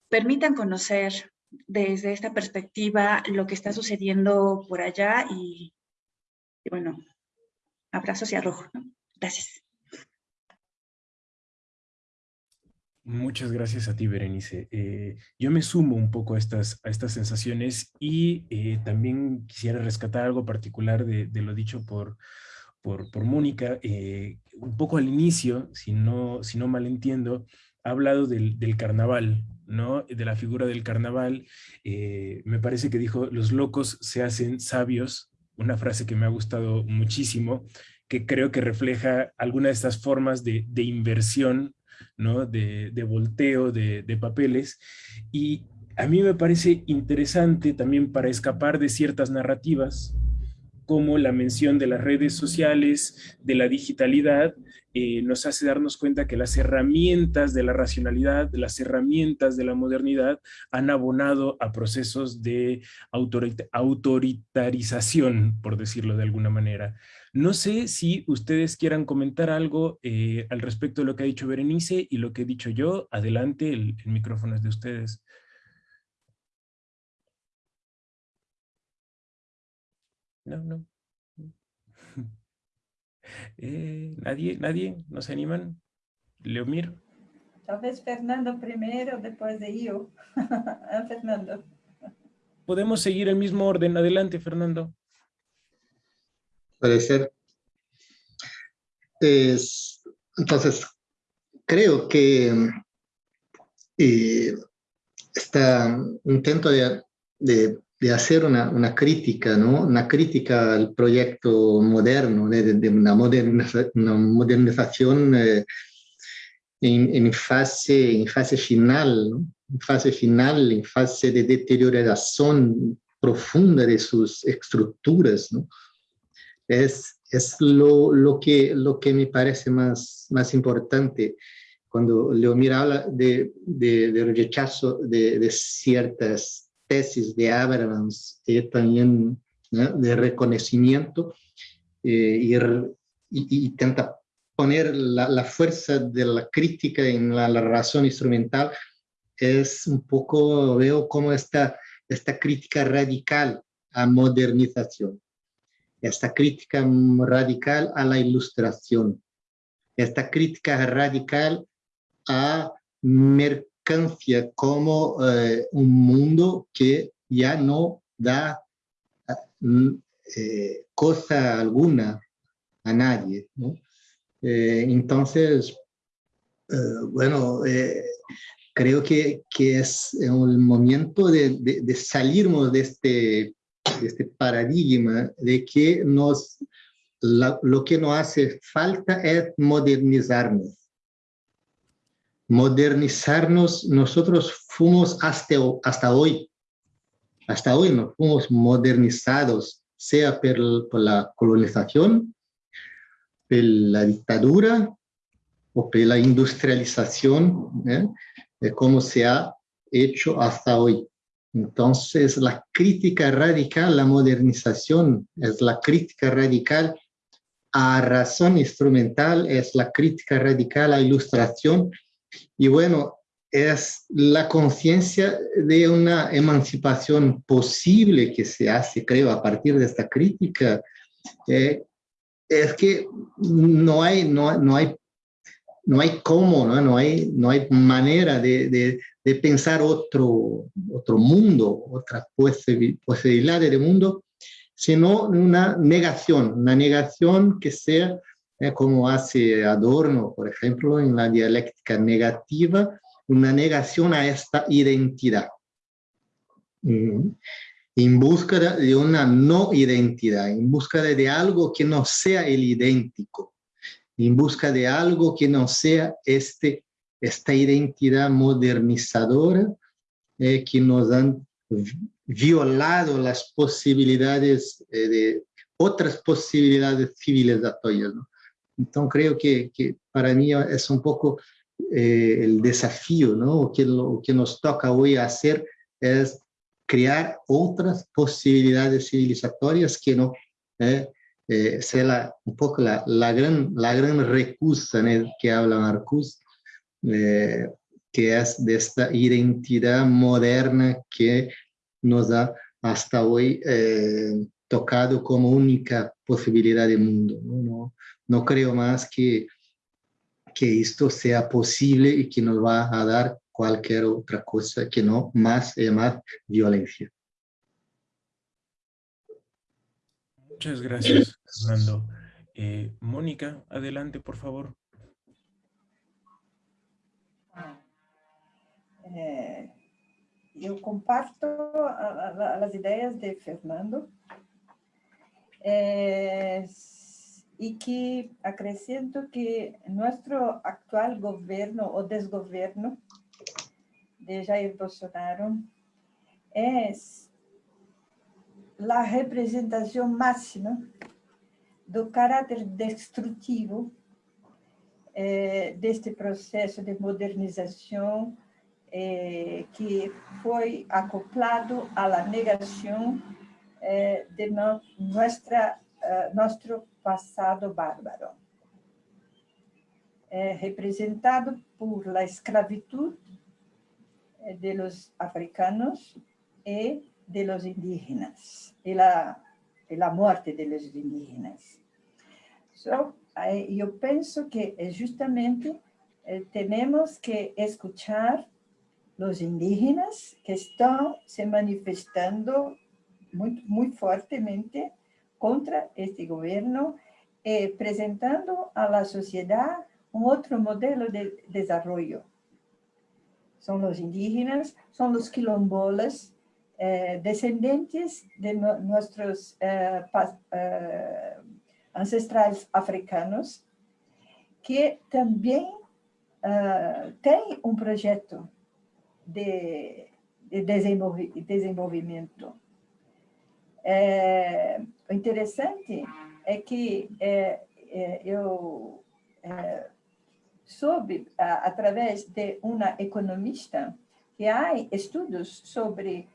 permitan conocer desde esta perspectiva lo que está sucediendo por allá y, bueno, abrazos y arrojo. Gracias. Muchas gracias a ti, Berenice. Eh, yo me sumo un poco a estas, a estas sensaciones y eh, también quisiera rescatar algo particular de, lo dicho por, por, por Mónica. Eh, un poco al inicio, si no, si no mal entiendo, ha hablado del, del carnaval, ¿no? de la figura del carnaval. me parece que dijo, los locos se hacen sabios, una frase que me ha gustado muchísimo, que creo que refleja alguna de estas formas de, de inversión de, volteo de, papeles. Y a mí me parece interesante también para escapar de ciertas narrativas, como la mención de las redes sociales, de la digitalidad, eh, nos hace darnos cuenta que las herramientas de la racionalidad, las herramientas de la modernidad han abonado a procesos de autoritarización, por decirlo de alguna manera. No sé si ustedes quieran comentar algo eh, al respecto de lo que ha dicho Berenice y lo que he dicho yo. Adelante, el, micrófono es de ustedes. No, no. Eh, ¿Nadie? ¿Nadie? ¿No se animan? Leomir. Tal vez Fernando primero, después de yo. Ah, Fernando. Podemos seguir el mismo orden. Adelante, Fernando Es, entonces, creo que eh, este intento de, de, hacer una, una, crítica, ¿no? una crítica al proyecto moderno, de, de una, modernización, una modernización eh, en, fase, en fase final, en fase final, en fase de deterioración profunda de sus estructuras, ¿no? Es, es lo, lo, que, lo que me parece más, más importante. Cuando Leomir habla de, de, rechazo de, de, ciertas tesis de Abrams y también de reconocimiento eh, y, intenta poner la, la, fuerza de la crítica en la, la razón instrumental, es un poco, veo como esta, esta crítica radical a modernización, esta crítica radical a la ilustración, esta crítica radical a mercancía como eh, un mundo que ya no da eh, cosa alguna a nadie. Eh, entonces, bueno, creo que, que, es el momento de, de, de salirnos de este, este paradigma de que nos, lo que nos hace falta es modernizarnos. Modernizarnos, nosotros fuimos hasta, hasta hoy, hasta hoy nos fuimos modernizados, sea por, la colonización, por la dictadura o por la industrialización, ¿eh? de cómo se ha hecho hasta hoy. Entonces, la crítica radical, la modernización, es la crítica radical a razón instrumental, es la crítica radical a ilustración, y bueno, es la conciencia de una emancipación posible que se hace, creo, a partir de esta crítica, eh, es que no hay, no, no hay no hay cómo, no, no, hay, no hay manera de, de, de pensar otro, otro mundo, otra posibilidad de mundo, sino una negación, una negación que sea, eh, como hace Adorno, por ejemplo, en la dialéctica negativa, una negación a esta identidad. Mm. En búsqueda de una no identidad, en búsqueda de algo que no sea el idéntico en busca de algo que no sea este, esta identidad modernizadora eh, que nos han violado las posibilidades eh, de otras posibilidades civilizatorias. ¿no? Entonces creo que, para mí es un poco eh, el desafío, ¿no? que lo que nos toca hoy hacer es crear otras posibilidades civilizatorias que no eh, la, un poco la, la, gran, la gran recusa ¿no? que habla Marcus, eh, que es de esta identidad moderna que nos ha hasta hoy eh, tocado como única posibilidad de mundo. ¿no? No, no creo más que, que esto sea posible y que nos va a dar cualquier otra cosa que no más y más violencia. Muchas gracias, Fernando. Eh, Mónica, adelante, por favor. É, eu comparto as ideias de Fernando é, e que acrescento que nosso atual governo ou desgoverno de Jair Bolsonaro é a representação máxima do caráter destrutivo eh, deste processo de modernização eh, que foi acoplado à negação eh, de no, nossa, uh, nosso passado bárbaro. representado por la esclavitud de los africanos e de los indígenas y la, y la muerte de los indígenas. So, yo pienso que justamente eh, tenemos que escuchar los indígenas que están se manifestando muy, muy fuertemente contra este gobierno, eh, presentando a la sociedad un otro modelo de desarrollo. Son los indígenas, son los quilombolas, eh, descendentes de no, nuestros eh, eh, ancestrais africanos, que também uh, tem um projeto de, de desenvolvi desenvolvimento. É, o interessante é que é, é, eu é, soube, a, através de uma economista, que há estudos sobre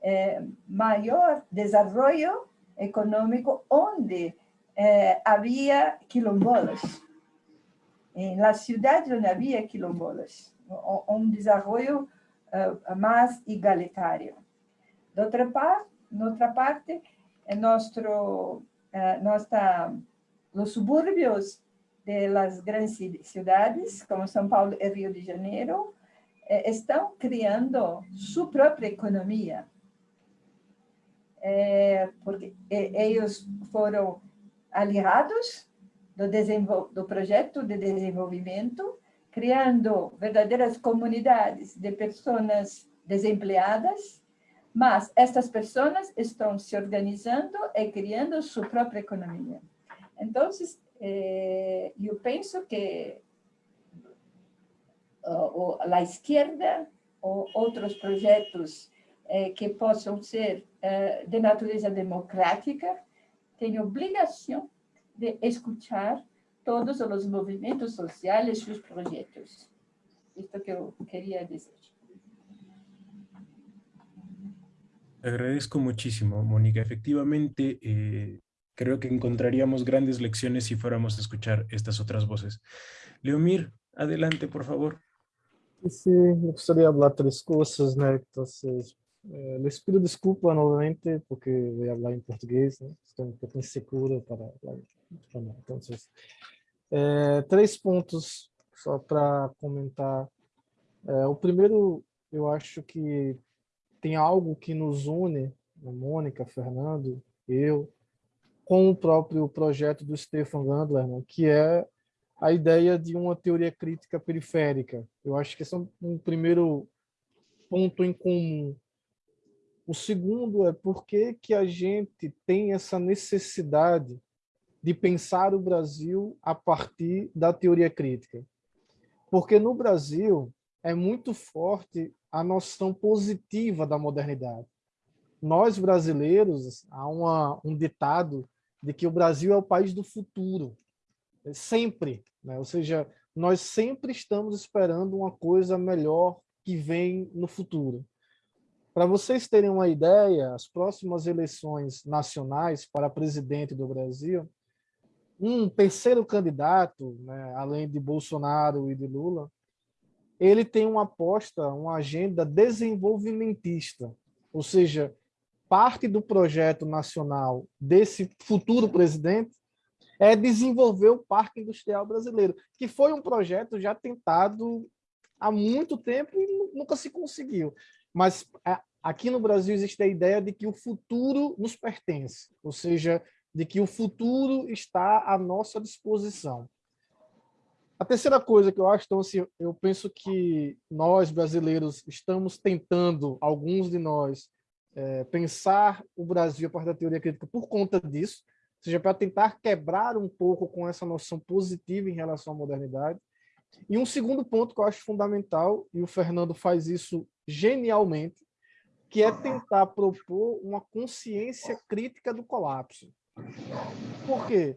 eh, maior desenvolvimento econômico onde eh, quilombolas. Em la cidade onde havia quilombolas, um desenvolvimento uh, mais igualitário. De outra parte, outra parte, é nosso, uh, nossa, os subúrbios das grandes cidades, como São Paulo e Rio de Janeiro, eh, criando sua própria economia. É, porque eles foram aliados do, do projeto de desenvolvimento, criando verdadeiras comunidades de pessoas desempregadas, mas estas pessoas estão se organizando e criando sua própria economia. Então, eh, eu penso que a esquerda ou outros projetos eh, que possam ser eh, de natureza democrática têm obrigação de escutar todos os movimentos sociais seus projetos. Isto que eu queria dizer. Agradezco muchísimo, Mónica. Efectivamente, eh, creo que encontraríamos grandes lecciones si fuéramos a escuchar estas otras voces. Leomir, adelante, por favor. Sí, me gustaría hablar tres cosas, ¿no? Entonces, eh, les pido disculpa nuevamente porque voy a hablar en portugués, ¿no? Estoy un para eh, três pontos só para comentar. É, o primeiro, eu acho que tem algo que nos une, a Mônica, Fernando, eu, com o próprio projeto do Stefan Gandler, né, que é a ideia de uma teoria crítica periférica. Eu acho que esse é um, primeiro ponto em comum. O segundo é por que, que a gente tem essa necessidade de pensar o Brasil a partir da teoria crítica. Porque no Brasil é muito forte a noção positiva da modernidade. Nós, brasileiros, há uma, um ditado de que o Brasil é o país do futuro, sempre, né? ou seja, nós sempre estamos esperando uma coisa melhor que vem no futuro. Para vocês terem uma ideia, as próximas eleições nacionais para presidente do Brasil, um terceiro candidato, né, além de Bolsonaro e de Lula, ele tem uma aposta, uma agenda desenvolvimentista, ou seja, parte do projeto nacional desse futuro presidente é desenvolver o Parque Industrial Brasileiro, que foi um projeto já tentado há muito tempo e nunca se conseguiu. Mas é, aqui no Brasil existe a ideia de que o futuro nos pertence, ou seja, de que o futuro está à nossa disposição. A terceira coisa que eu acho, então, assim, eu penso que nós, brasileiros, estamos tentando, alguns de nós, é, pensar o Brasil a partir da teoria crítica por conta disso, ou seja, para tentar quebrar um pouco com essa noção positiva em relação à modernidade. E um segundo ponto que eu acho fundamental, e o Fernando faz isso genialmente, que é tentar propor uma consciência crítica do colapso. Por quê?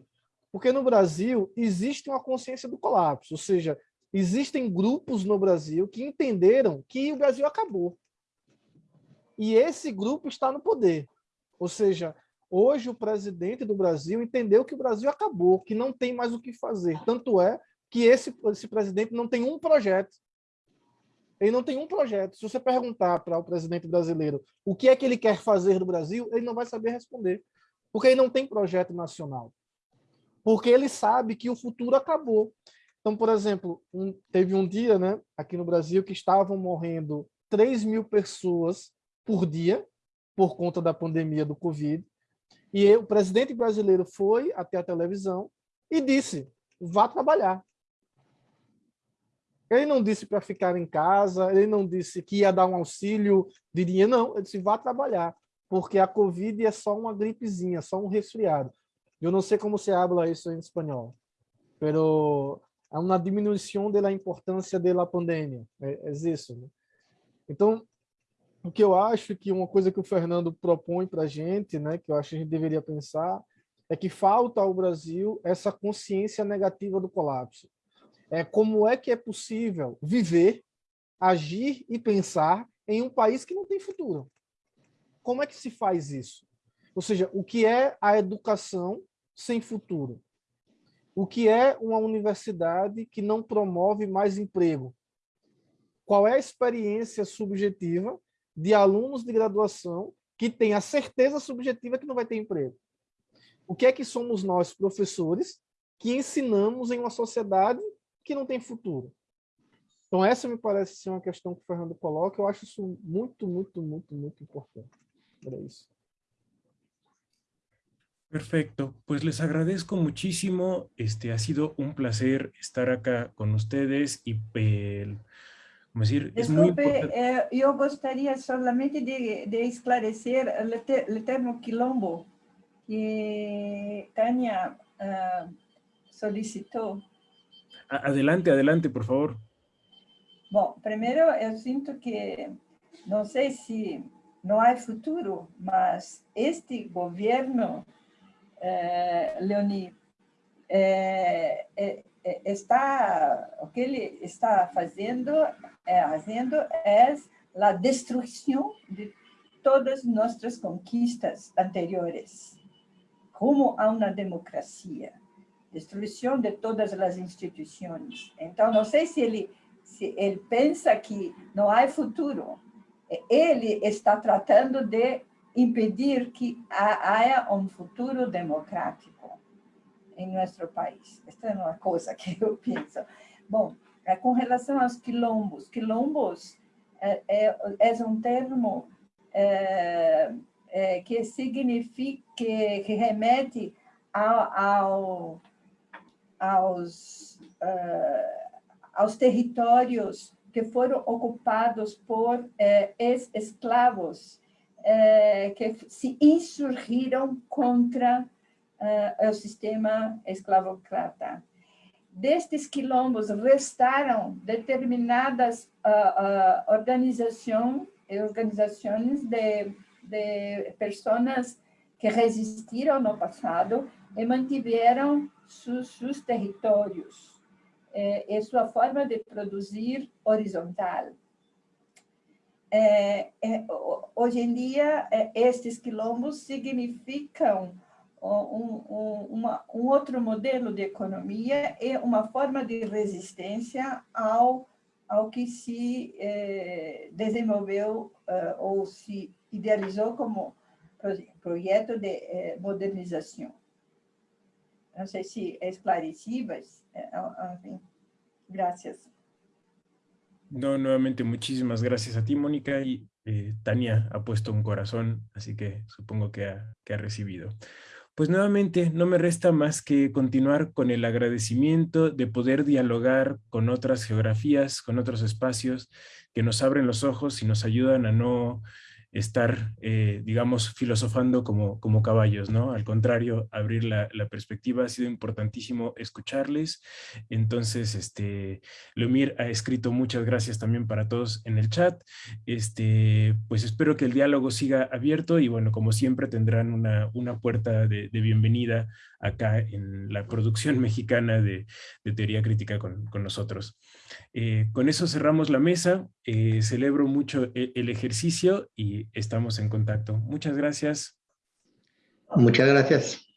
Porque no Brasil existe uma consciência do colapso, ou seja, existem grupos no Brasil que entenderam que o Brasil acabou. E esse grupo está no poder. Ou seja, hoje o presidente do Brasil entendeu que o Brasil acabou, que não tem mais o que fazer. Tanto é que esse, esse presidente não tem um projeto. Ele não tem um projeto. Se você perguntar para o presidente brasileiro o que é que ele quer fazer no Brasil, ele não vai saber responder. Porque ele não tem projeto nacional. Porque ele sabe que o futuro acabou. Então, por exemplo, um, teve um dia né, aqui no Brasil que estavam morrendo 3 mil pessoas por dia, por conta da pandemia do Covid. E o presidente brasileiro foi até a televisão e disse, vá trabalhar. Ele não disse para ficar em casa, ele não disse que ia dar um auxílio de dinheiro, não, ele disse, vá trabalhar, porque a Covid é só uma gripezinha, só um resfriado. Eu não sei como se habla isso em espanhol, pero é uma diminuição da importância da pandemia, é, é isso. Né? Então, o que eu acho que uma coisa que o Fernando propõe para a gente, né, que eu acho que a gente deveria pensar, é que falta ao Brasil essa consciência negativa do colapso. É como é que é possível viver, agir e pensar em um país que não tem futuro. Como é que se faz isso? Ou seja, o que é a educação sem futuro? O que é uma universidade que não promove mais emprego? qual é a experiência subjetiva de alunos de graduação que têm a certeza subjetiva que não vai ter emprego. O que é que somos nós, professores, que ensinamos em uma sociedade que não tem futuro? Então essa me parece ser uma questão que o Fernando coloca, eu acho isso muito, muito, muito, muito importante. Era isso. Perfecto, pues les agradezco muchísimo, este ha sido un placer estar acá con ustedes y eh, decir, es muy importante. Eh, yo gustaría solamente de, de esclarecer el, el, termo quilombo que Tania uh, solicitó. Adelante, adelante, por favor. Bom, primeiro eu sinto que, não sei se não há futuro, mas este governo eh, Leoni, eh, eh, está, o que ele está fazendo, fazendo é a de todas nossas conquistas anteriores, como a uma democracia, destruição de todas as instituições. Então, não sei se ele, se ele pensa que não há futuro, ele está tratando de impedir que haja um futuro democrático em nosso país. Esta é uma coisa que eu penso. Bom, é, com relação aos quilombos, quilombos é, é, é um termo é, que significa, que remete ao, ao, aos, uh, aos territórios que foram ocupados por ex-escravos eh, que se insurgiram contra eh, o sistema escravocrata. Destes quilombos restaram determinadas uh, uh, organização, organizações de, de pessoas que resistiram no passado e mantiveram seus, seus territórios eh, e sua forma de produzir horizontal. É, é, hoje em dia, é, estes quilombos significam um, um, outro modelo de economia e uma forma de resistência ao, ao que se desenvolveu ou se idealizou como projeto de modernização. Não sei se é esclarecido, mas, enfim, graças. No, nuevamente muchísimas gracias a ti, Mónica, y eh, Tania ha puesto un corazón, así que supongo que ha recibido. Pues nuevamente no me resta más que continuar con el agradecimiento de poder dialogar con otras geografías, con otros espacios que nos abren los ojos y nos ayudan a no estar, eh, digamos, filosofando como, como caballos, ¿no? Al contrario, abrir la, perspectiva ha sido importantísimo escucharles. Entonces, este, Leomir ha escrito muchas gracias también para todos en el chat. Este, pues espero que el diálogo siga abierto y bueno, como siempre tendrán una, una puerta de, bienvenida acá en la producción mexicana de, teoría crítica con, nosotros. Eh, con eso cerramos la mesa. Eh, celebro mucho e, el ejercicio y estamos en contacto. Muchas gracias. Muchas gracias.